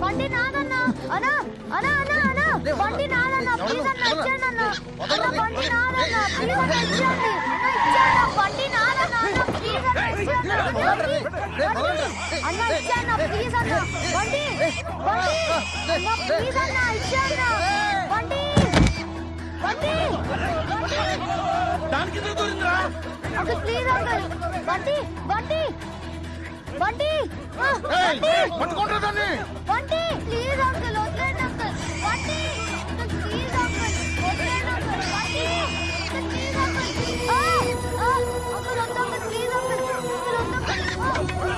S43: బండి నాదన్నా అన్నా అన్నా అన్నా అన్నా బండి నాదన్నా ప్లీజ్ అన్న ఇచ్చేయండి అన్న. అన్న బండి నాదన్నా ప్లీజ్ అన్న ఇచ్చేయండి బండి నాదన్నా అన్న ప్లీజ్ అన్న ఇచ్చేయండి అన్న ఇచ్చేయండి ప్లీజ్ అన్న బండి బండి అన్న ప్లీజ్ అన్న ఇచ్చేయండి బండి బండి
S23: దానికి దూరిందిరా
S43: అంకుల్ ప్లీజ్ అంకుల్ బండి బండి బండి ఆ,
S23: ఏయ్,
S43: బండి
S23: పట్టుకోండ్రా దాన్ని.
S43: బండి ప్లీజ్ అంకుల్ వదిలేండి అంకుల్ బండి అంకుల్ ప్లీజ్ అంకుల్ వదిలేండి అంకుల్ బండి అంకుల్ ప్లీజ్ అంకుల్ ఆ, ఆ, అంకుల్ వద్దు అంకుల్ ప్లీజ్ అంకుల్ అంకుల్ వద్దు అంకుల్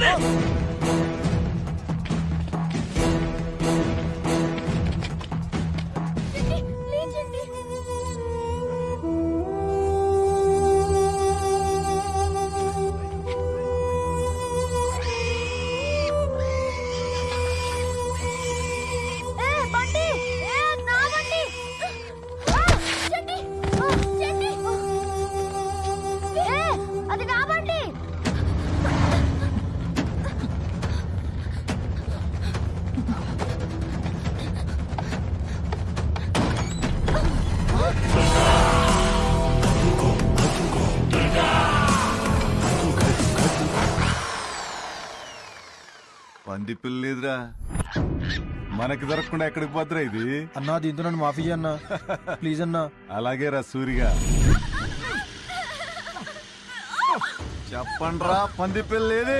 S43: ఆ, బండి
S7: మనకి దొరకకుండా ఎక్కడికి పోద్దురా ఇది?
S32: అన్నా దీంతో నన్ను మాఫీ అన్నా. ప్లీజ్ అన్నా.
S7: అలాగే రా సూరిగా. చెప్పండ్రా పంది పిల్ల లేదే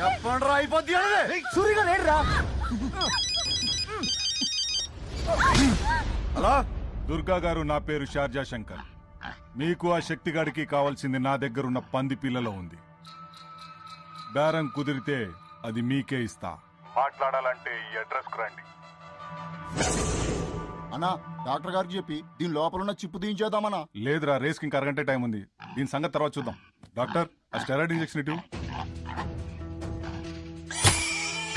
S7: చెప్పండ్రా అయిపోద్ది
S23: సూరిగా లేడురా.
S7: హలో? దుర్గా గారు నా పేరు షార్జా శంకర్. మీకు ఆ శక్తిగాడికి కావాల్సింది నా దగ్గరున్న పంది పిల్లలో ఉంది. బేరం కుదిరితే అది మీకే ఇస్తా. మాట్లాడాలంటే ఈ అడ్రస్కు రండి.
S29: అన్నా డాక్టర్ గారికి చెప్పి దీని లోపల ఉన్న చిప్పు తీయించేద్దామన్నా.
S7: లేదురా రేస్కి ఇంకా అరగంట టైం ఉంది. దీని సంగతి తర్వాత చూద్దాం. డాక్టర్ ఆ స్టెరాయిడ్ ఇంజెక్షన్ ఇటు.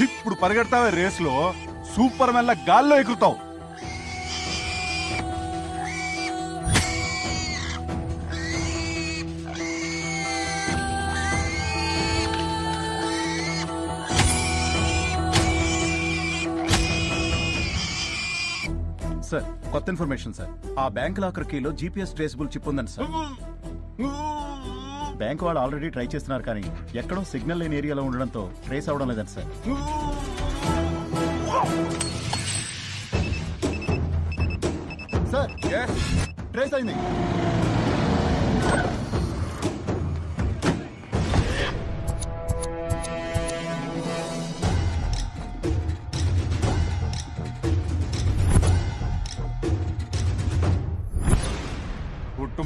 S7: ఇప్పుడు పరిగెడతావే రేస్లో సూపర్ మెల్ల గాల్లో ఎగురుతావు.
S19: సార్. కొత్త ఇన్ఫర్మేషన్ సార్. ఆ బ్యాంక్ లాకర్ కీలో జీపీఎస్ ట్రేసబుల్ చిప్ ఉందండి సార్. బ్యాంక్ వాళ్ళు ఆల్రెడీ ట్రై చేస్తున్నారు కానీ ఎక్కడో సిగ్నల్ లేని ఏరియాలో ఉండడంతో ట్రేస్ అవడం లేదండి సార్.
S29: సార్ ట్రేస్ అయింది.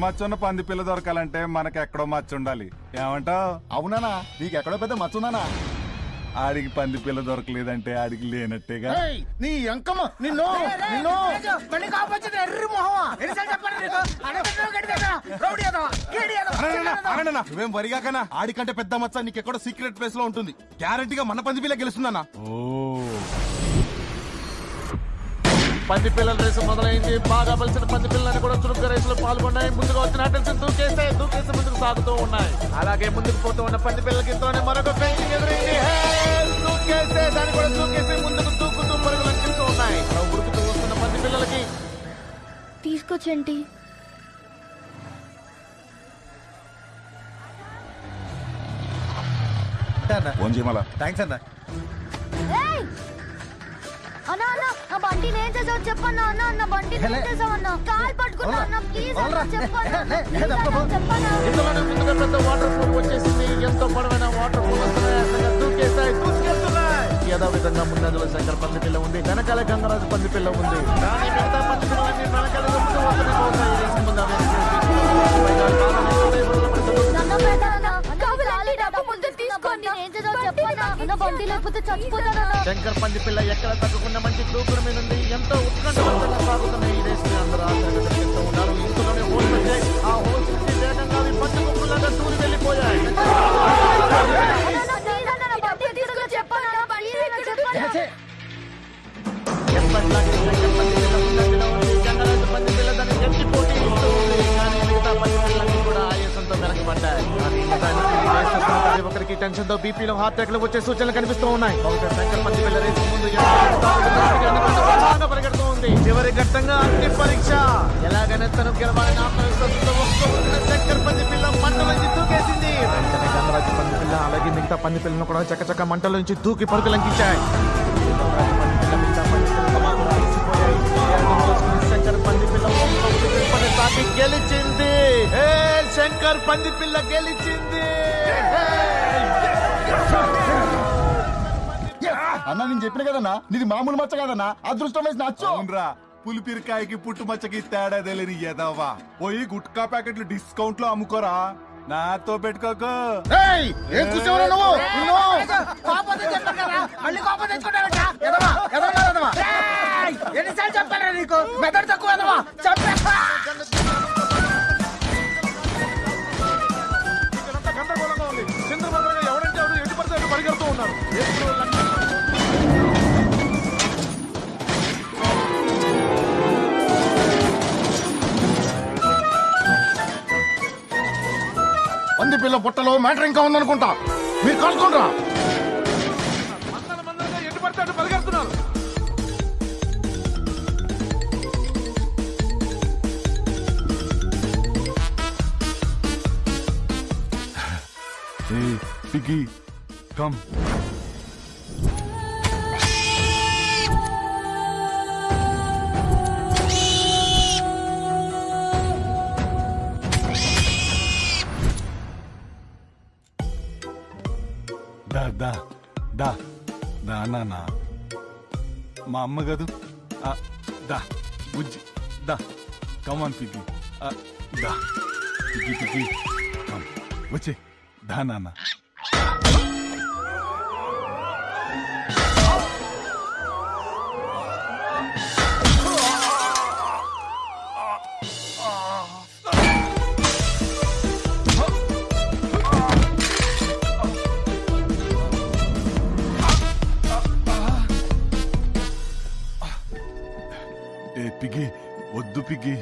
S7: మచ్చ ఉన్న పంది పిల్ల దొరకాలంటే మనకి ఎక్కడో మచ్చ ఉండాలి ఏమంటావు?
S29: అవునానా? నీకు ఎక్కడో పెద్ద మచ్చ ఉందానా
S7: ఆడికి పంది పిల్ల దొరకలేదంటే ఆడికి లేనట్టేగా?
S23: ఏయ్, నీ అంకమ్మ నిన్ను నిన్ను మళ్ళీ ఎర్రి మొహమా? ఎన్నిసార్లు చెప్పండి నీకు? అడగదు గడిదేదా రౌడీ ఏదో కేడి ఏదో
S32: నువ్వేం వరిగాకనా ఆడికంటే పెద్ద మచ్చ నీకెక్కడో సీక్రెట్ ప్లేస్లో ఉంటుంది. గ్యారంటీగా మన పంది పిల్ల గెలుస్తుందన్నా.
S18: పంది పిల్లల రేసు మొదలైంది. బాగా బలిసిన పంది పిల్లలని కూడా చురుగ్గా రేసులో పాల్గొన్నాయి. ముందుగా వచ్చిన అటెన్షన్ దూకేస్తే దూకేసి ముందుకు సాగుతూ ఉన్నాయి. అలాగే ముందుకు పోతూ ఉన్న పంది పిల్లలకి ఇంతలోనే మరొక ఫెన్సింగ్ ఎదురైంది! దూకేస్తే దాన్ని కూడా దూకేసి ముందుకు దూకుతూ పరుగులు అంకిస్తూ ఉన్నాయి. అలా ఉరుకుతూ వస్తున్న పంది పిల్లలకి
S7: చేయమలా?
S32: థ్యాంక్స్ అన్న.
S43: ఏయ్! అన్నా అన్న చేసావు చెప్పన్నా అన్న అన్న చేసావు కాల్ పట్టుకున్నా అన్న ప్లీజ్ అన్న చెప్పన్నా అన్న, ప్లీజ్ అన్న చెప్పన్నా.
S18: ఇంతలోనే ముందుగా పెద్ద వాటర్ ఫోల్ వచ్చేసింది. ఎంతో పొడవైన వాటర్ ఫోల్ వస్తున్నాయి. దూకేస్తాయి దూసుకెళ్తున్నాయి ఏదో విధంగా ముందంజలో శంకర్ పంది పిల్ల ఉంది. వెనకాల గంగరాజు పంది పిల్ల ఉంది మిగతా పంది పిల్లలన్నీ వెనకాల ముందు
S43: అన్న బండి లేకపోతే చచ్చిపోతానన్నా
S18: శంకర్ పంది పిల్ల ఎక్కడ తగ్గకుండా మంచి దూకుడు మీద ఉంది. ఎంతో ఉత్కంఠవంతంగా సాగుతున్న ఈ రేస్ని అందరూ ఆశగా చేస్తూ ఉన్నారు. ఇంతలోనే హోల్ వచ్చాయి ఆ హోల్స్ నుంచి వేగంగా అవి పంచ గుంపులాగా దూరి వెళ్ళిపోయాయి. ఎప్పటిలాగే ప్రతి ఒక్కరికి టెన్షన్తో బీపీలో హార్ట్ అటాక్ వచ్చే సూచనలు కనిపిస్తూ ఉన్నాయి. పరిగెడుతూ ఉంది. చివరి ఘట్టంగా అగ్ని పరీక్ష. ఎలాగైనా తను గెలవాలని ఆత్మవిశ్వాసంతో ఒక్కొక్క పంది పిల్ల మంటలోంచి దూకేసింది వెంటనే గంగరాజు పంది పిల్ల అలాగే మిగతా పంది పిల్లను కూడా చక్కచక్క మంటలోంచి దూకి పరుగులంకించాయి శంకర్ పంది పిల్ల గెలిచింది.
S29: అన్న నేను చెప్పిన కదన్నా? నీది మామూలు మచ్చ కదన్నా? అదృష్టం వేసి నచ్చు.
S7: అవునరా పులిపిరికాయకి పుట్టు మచ్చకి తేడా తెలియని ఎదవా పోయి గుట్కా ప్యాకెట్లు డిస్కౌంట్లో అమ్ముకోరా. నాతో పెట్టుకోకు.
S23: ఏయ్, ఏం కూర్చోవురా నువ్వు? నిన్ను కోపం తెచ్చుకుంటారు కదా. మళ్ళీ కోపం తెచ్చుకుంటారట. ఎదవా ఎదవా ఎదవా ఏయ్, ఎన్నిసార్లు చెప్పారా నీకు? మెదడు తక్కువ ఎదవా చంపేస్తా పంది పిల్ల పుట్టలో మ్యాటర్ ఇంకా ఉందనుకుంటా. మీరు
S7: Hey, Piggy, come. దా దా దా దా నాన్న మా అమ్మ కాదు? దా బుజ్జి దా. కమాన్ పిగ్గి దా. పిగ్గి పిగ్గి వచ్చే దా నాన్న పిగ్గి వద్దు పిగ్గి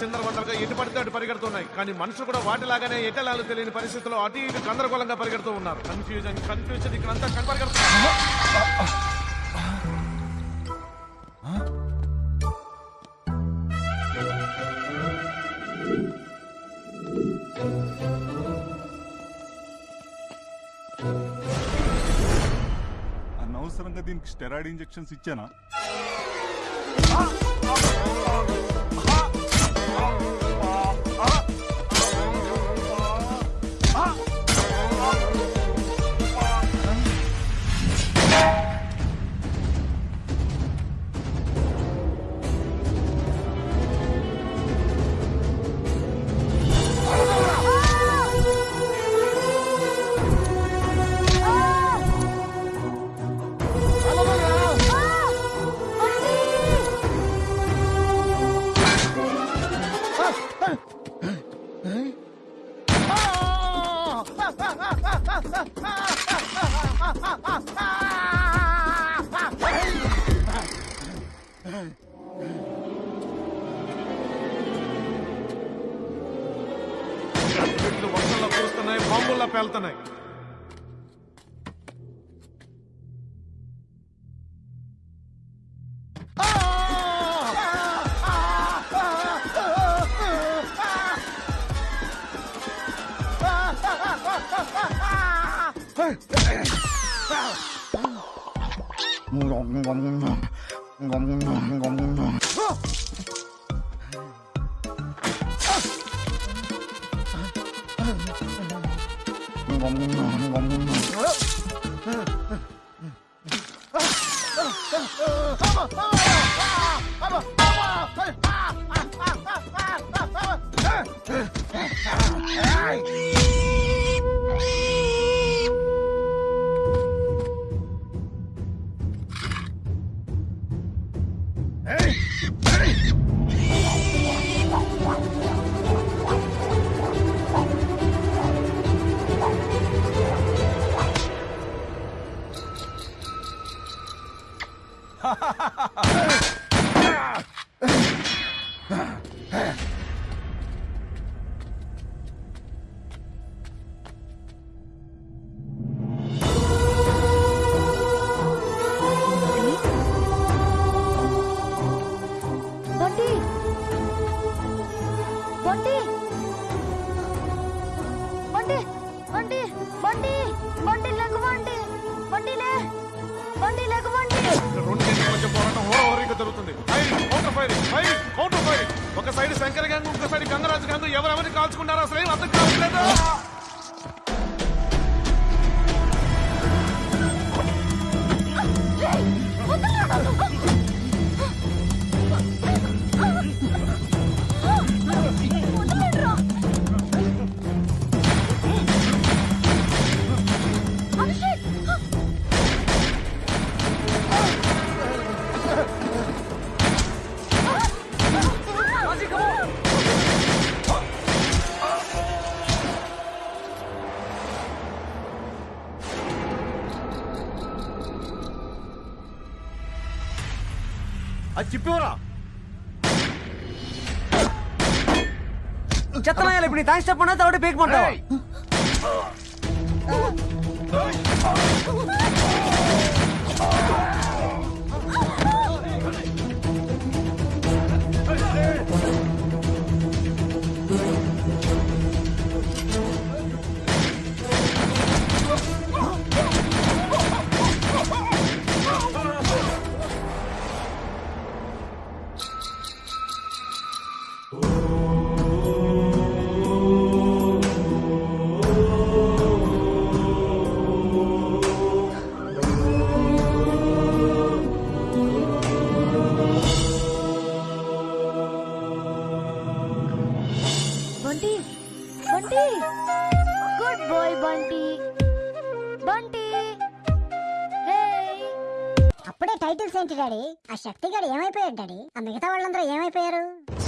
S18: చిందరవందరగా ఎటు పడితే అటు పరిగెడుతున్నాయి. కానీ మనుషులు కూడా వాటిలాగానే ఎటలాలు తెలియని పరిస్థితుల్లో అటు ఇటు గందరగోళంగా పరిగెడుతూ ఉన్నారు. కన్ఫ్యూజన్ కన్ఫ్యూజన్ ఇక్కడ అంతా కనపరిగెడుతున్నారు
S7: అనవసరంగా స్టెరాయిడ్ ఇంజెక్షన్స్ ఇచ్చానా?
S12: చెప్పేవరా?
S34: చెత్తనాయాలి ఇప్పుడు నీ థ్యాంక్స్ చెప్పండి పీకమంటావా
S2: బంటి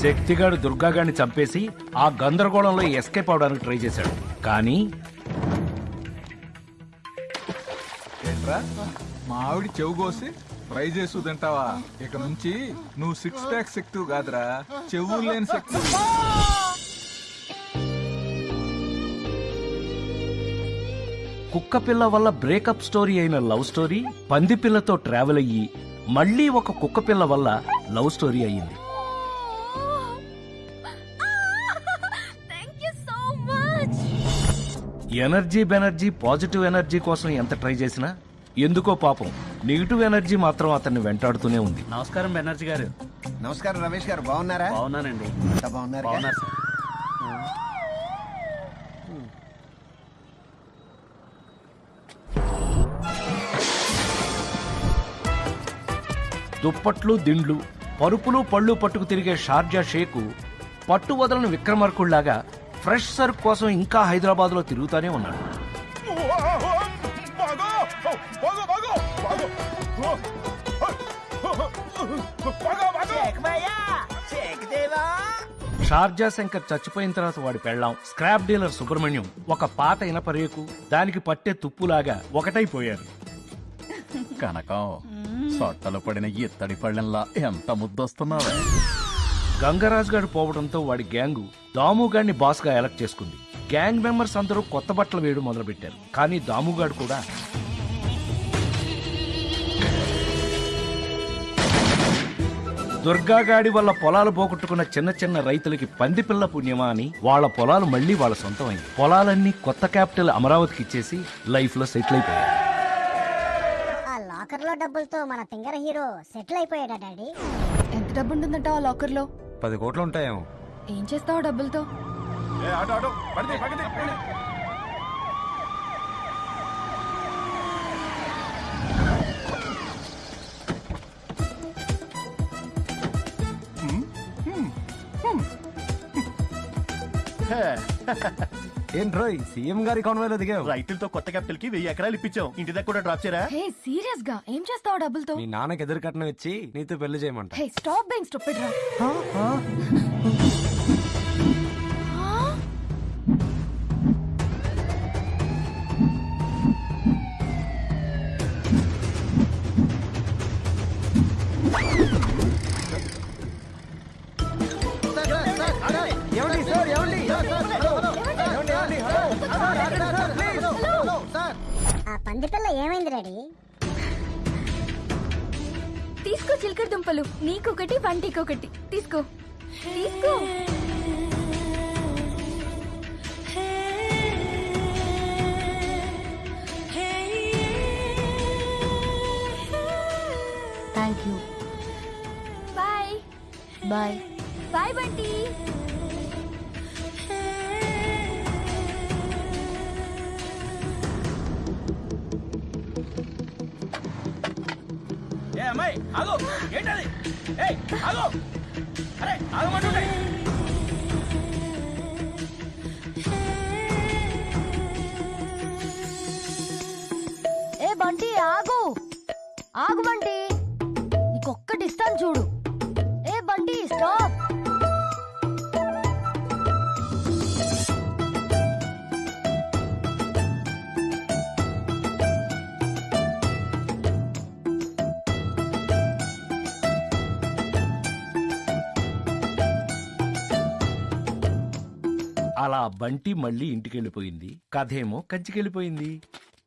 S1: శక్తిగాడు దుర్గాగాడిని చంపేసి ఆ గందరగోళంలో ఎస్కేప్ అవడానికి ట్రై చేశాడు. కానీ
S7: ఏంట్రా? మావిడి చెవు కోసి ఫ్రై చేసు తింటావా? ఇక నుంచి నువ్వు సిక్స్ ప్యాక్ శక్తి కాదురా. చెవులు లేని శక్తి.
S1: కుక్క పిల్ల వల్ల బ్రేకప్ స్టోరీ అయిన లవ్ స్టోరీ పంది పిల్లతో ట్రావెల్ అయ్యి మళ్ళీ ఒక కుక్క పిల్ల వల్ల లవ్ స్టోరీ అయ్యింది. ఎనర్జీ బెనర్జీ పాజిటివ్ ఎనర్జీ కోసం ఎంత ట్రై చేసినా ఎందుకో పాపం నెగిటివ్ ఎనర్జీ మాత్రం అతన్ని వెంటాడుతూనే ఉంది.
S34: నమస్కారం బెనర్జీ గారు.
S12: నమస్కారం రమేష్ గారు బాగున్నారా?
S34: బాగున్నానండి.
S12: అంతా బాగున్నారు
S34: బాగున్నారు సార్.
S1: దుప్పట్లు దిండ్లు పరుపులు పళ్ళు పట్టుకు తిరిగే షార్జా షేకు పట్టు వదలని విక్రమార్కుళ్ళాగా ఫ్రెష్ సరుకు కోసం ఇంకా హైదరాబాద్లో తిరుగుతానే ఉన్నాడు. షార్జా శంకర్ చచ్చిపోయిన తర్వాత వాడి పెళ్ళాం స్క్రాప్ డీలర్ సుబ్రహ్మణ్యం ఒక పాత ఇనప రేకు దానికి పట్టే తుప్పులాగా ఒకటైపోయారు.
S19: కనకం సొట్టలు పడిన ఇత్తడి పళ్ళెంలా ఎంత ముద్దొస్తున్నావే?
S1: గంగరాజ్ గారు పోవడంతో వాడి గ్యాంగు దాముగాడిని బాస్గా ఎలక్ట్ చేసుకుంది. గ్యాంగ్ మెంబర్స్ అందరూ కొత్త బట్టలు వేయడం మొదలుపెట్టారు. కానీ దాముగాడు కూడా దుర్గాగాడి వల్ల పొలాలు పోగొట్టుకున్న చిన్న చిన్న రైతులకి పందిపిల్ల పుణ్యమా అని వాళ్ళ పొలాలు మళ్ళీ వాళ్ళ సొంతమైంది. పొలాలన్నీ కొత్త క్యాపిటల్ అమరావతికి ఇచ్చేసి లైఫ్లో సెటిల్ అయిపోయారు.
S2: ఆ డబ్బులతో మన తింగర హీరో సెటిల్ అయిపోయాడా డాడీ?
S5: డబ్బు ఉంటుందంట ఆ లాకర్లో
S4: పది కోట్లు ఉంటాయేమో
S5: ఏం చేస్తావు డబ్బులతో?
S44: పక్కనే
S4: ఏంట్రోయ్ సీఎం గారి కాన్వాయ్లో దిగావు.
S3: రైతులతో కొత్త క్యాపిటల్కి వెయ్యి ఎకరాలు ఇప్పించాం ఇంటి దగ్గర కూడా డ్రాప్ చేయరా?
S5: హే సీరియస్గా ఏం చేస్తావు డబ్బులతో?
S4: మీ నాన్నకి ఎదురు కట్నం ఇచ్చి నీతో పెళ్ళి చేయమంట.
S5: హే స్టాప్ బీయింగ్ స్టూపిడ్ రా.
S2: పంది పిల్ల ఏమైంది డాడీ?
S5: తీసుకో చిలకడ దుంపలు. నీకొకటి వంటికొకటి. తీసుకో. తీసుకో. Thank you bye bye bye
S45: Bunty అమ్మాయి ఆగు. ఏంటది? ఏయ్ ఆగు. అరే ఆగమంటుంటే.
S43: ఏ బంటి ఆగు. ఆగు బంటి. నీకొక్కటి ఇస్తాను చూడు. ఏ బంటి స్టాప్.
S1: అలా బంటి మళ్ళీ ఇంటికెళ్ళిపోయింది. కథేమో కంచికెళ్ళిపోయింది.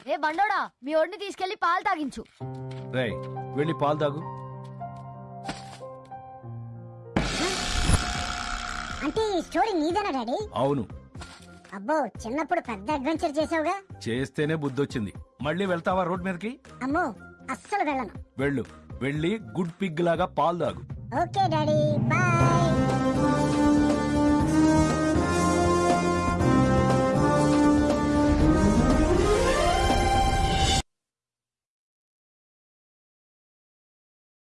S43: ఏ బండోడా మీ ఒడిని తీసుకెళ్ళి పాలు తాగించు.
S1: రేయ్ వెళ్ళి పాలు తాగు.
S2: అంటే ఈ స్టోరీ నీదేనా డాడీ?
S1: అవును.
S2: అబ్బో చిన్నప్పుడు పెద్ద అడ్వెంచర్ చేసావుగా
S1: చేస్తేనే బుద్ధొచ్చింది. మళ్ళీ వెళ్తావా రోడ్ మీదకి?
S2: అమ్మో అస్సలు వెళ్ళను.
S1: వెళ్ళు. వెళ్ళి గుడ్ పిగ్ లాగా పాలు తాగు.
S2: Okay daddy bye.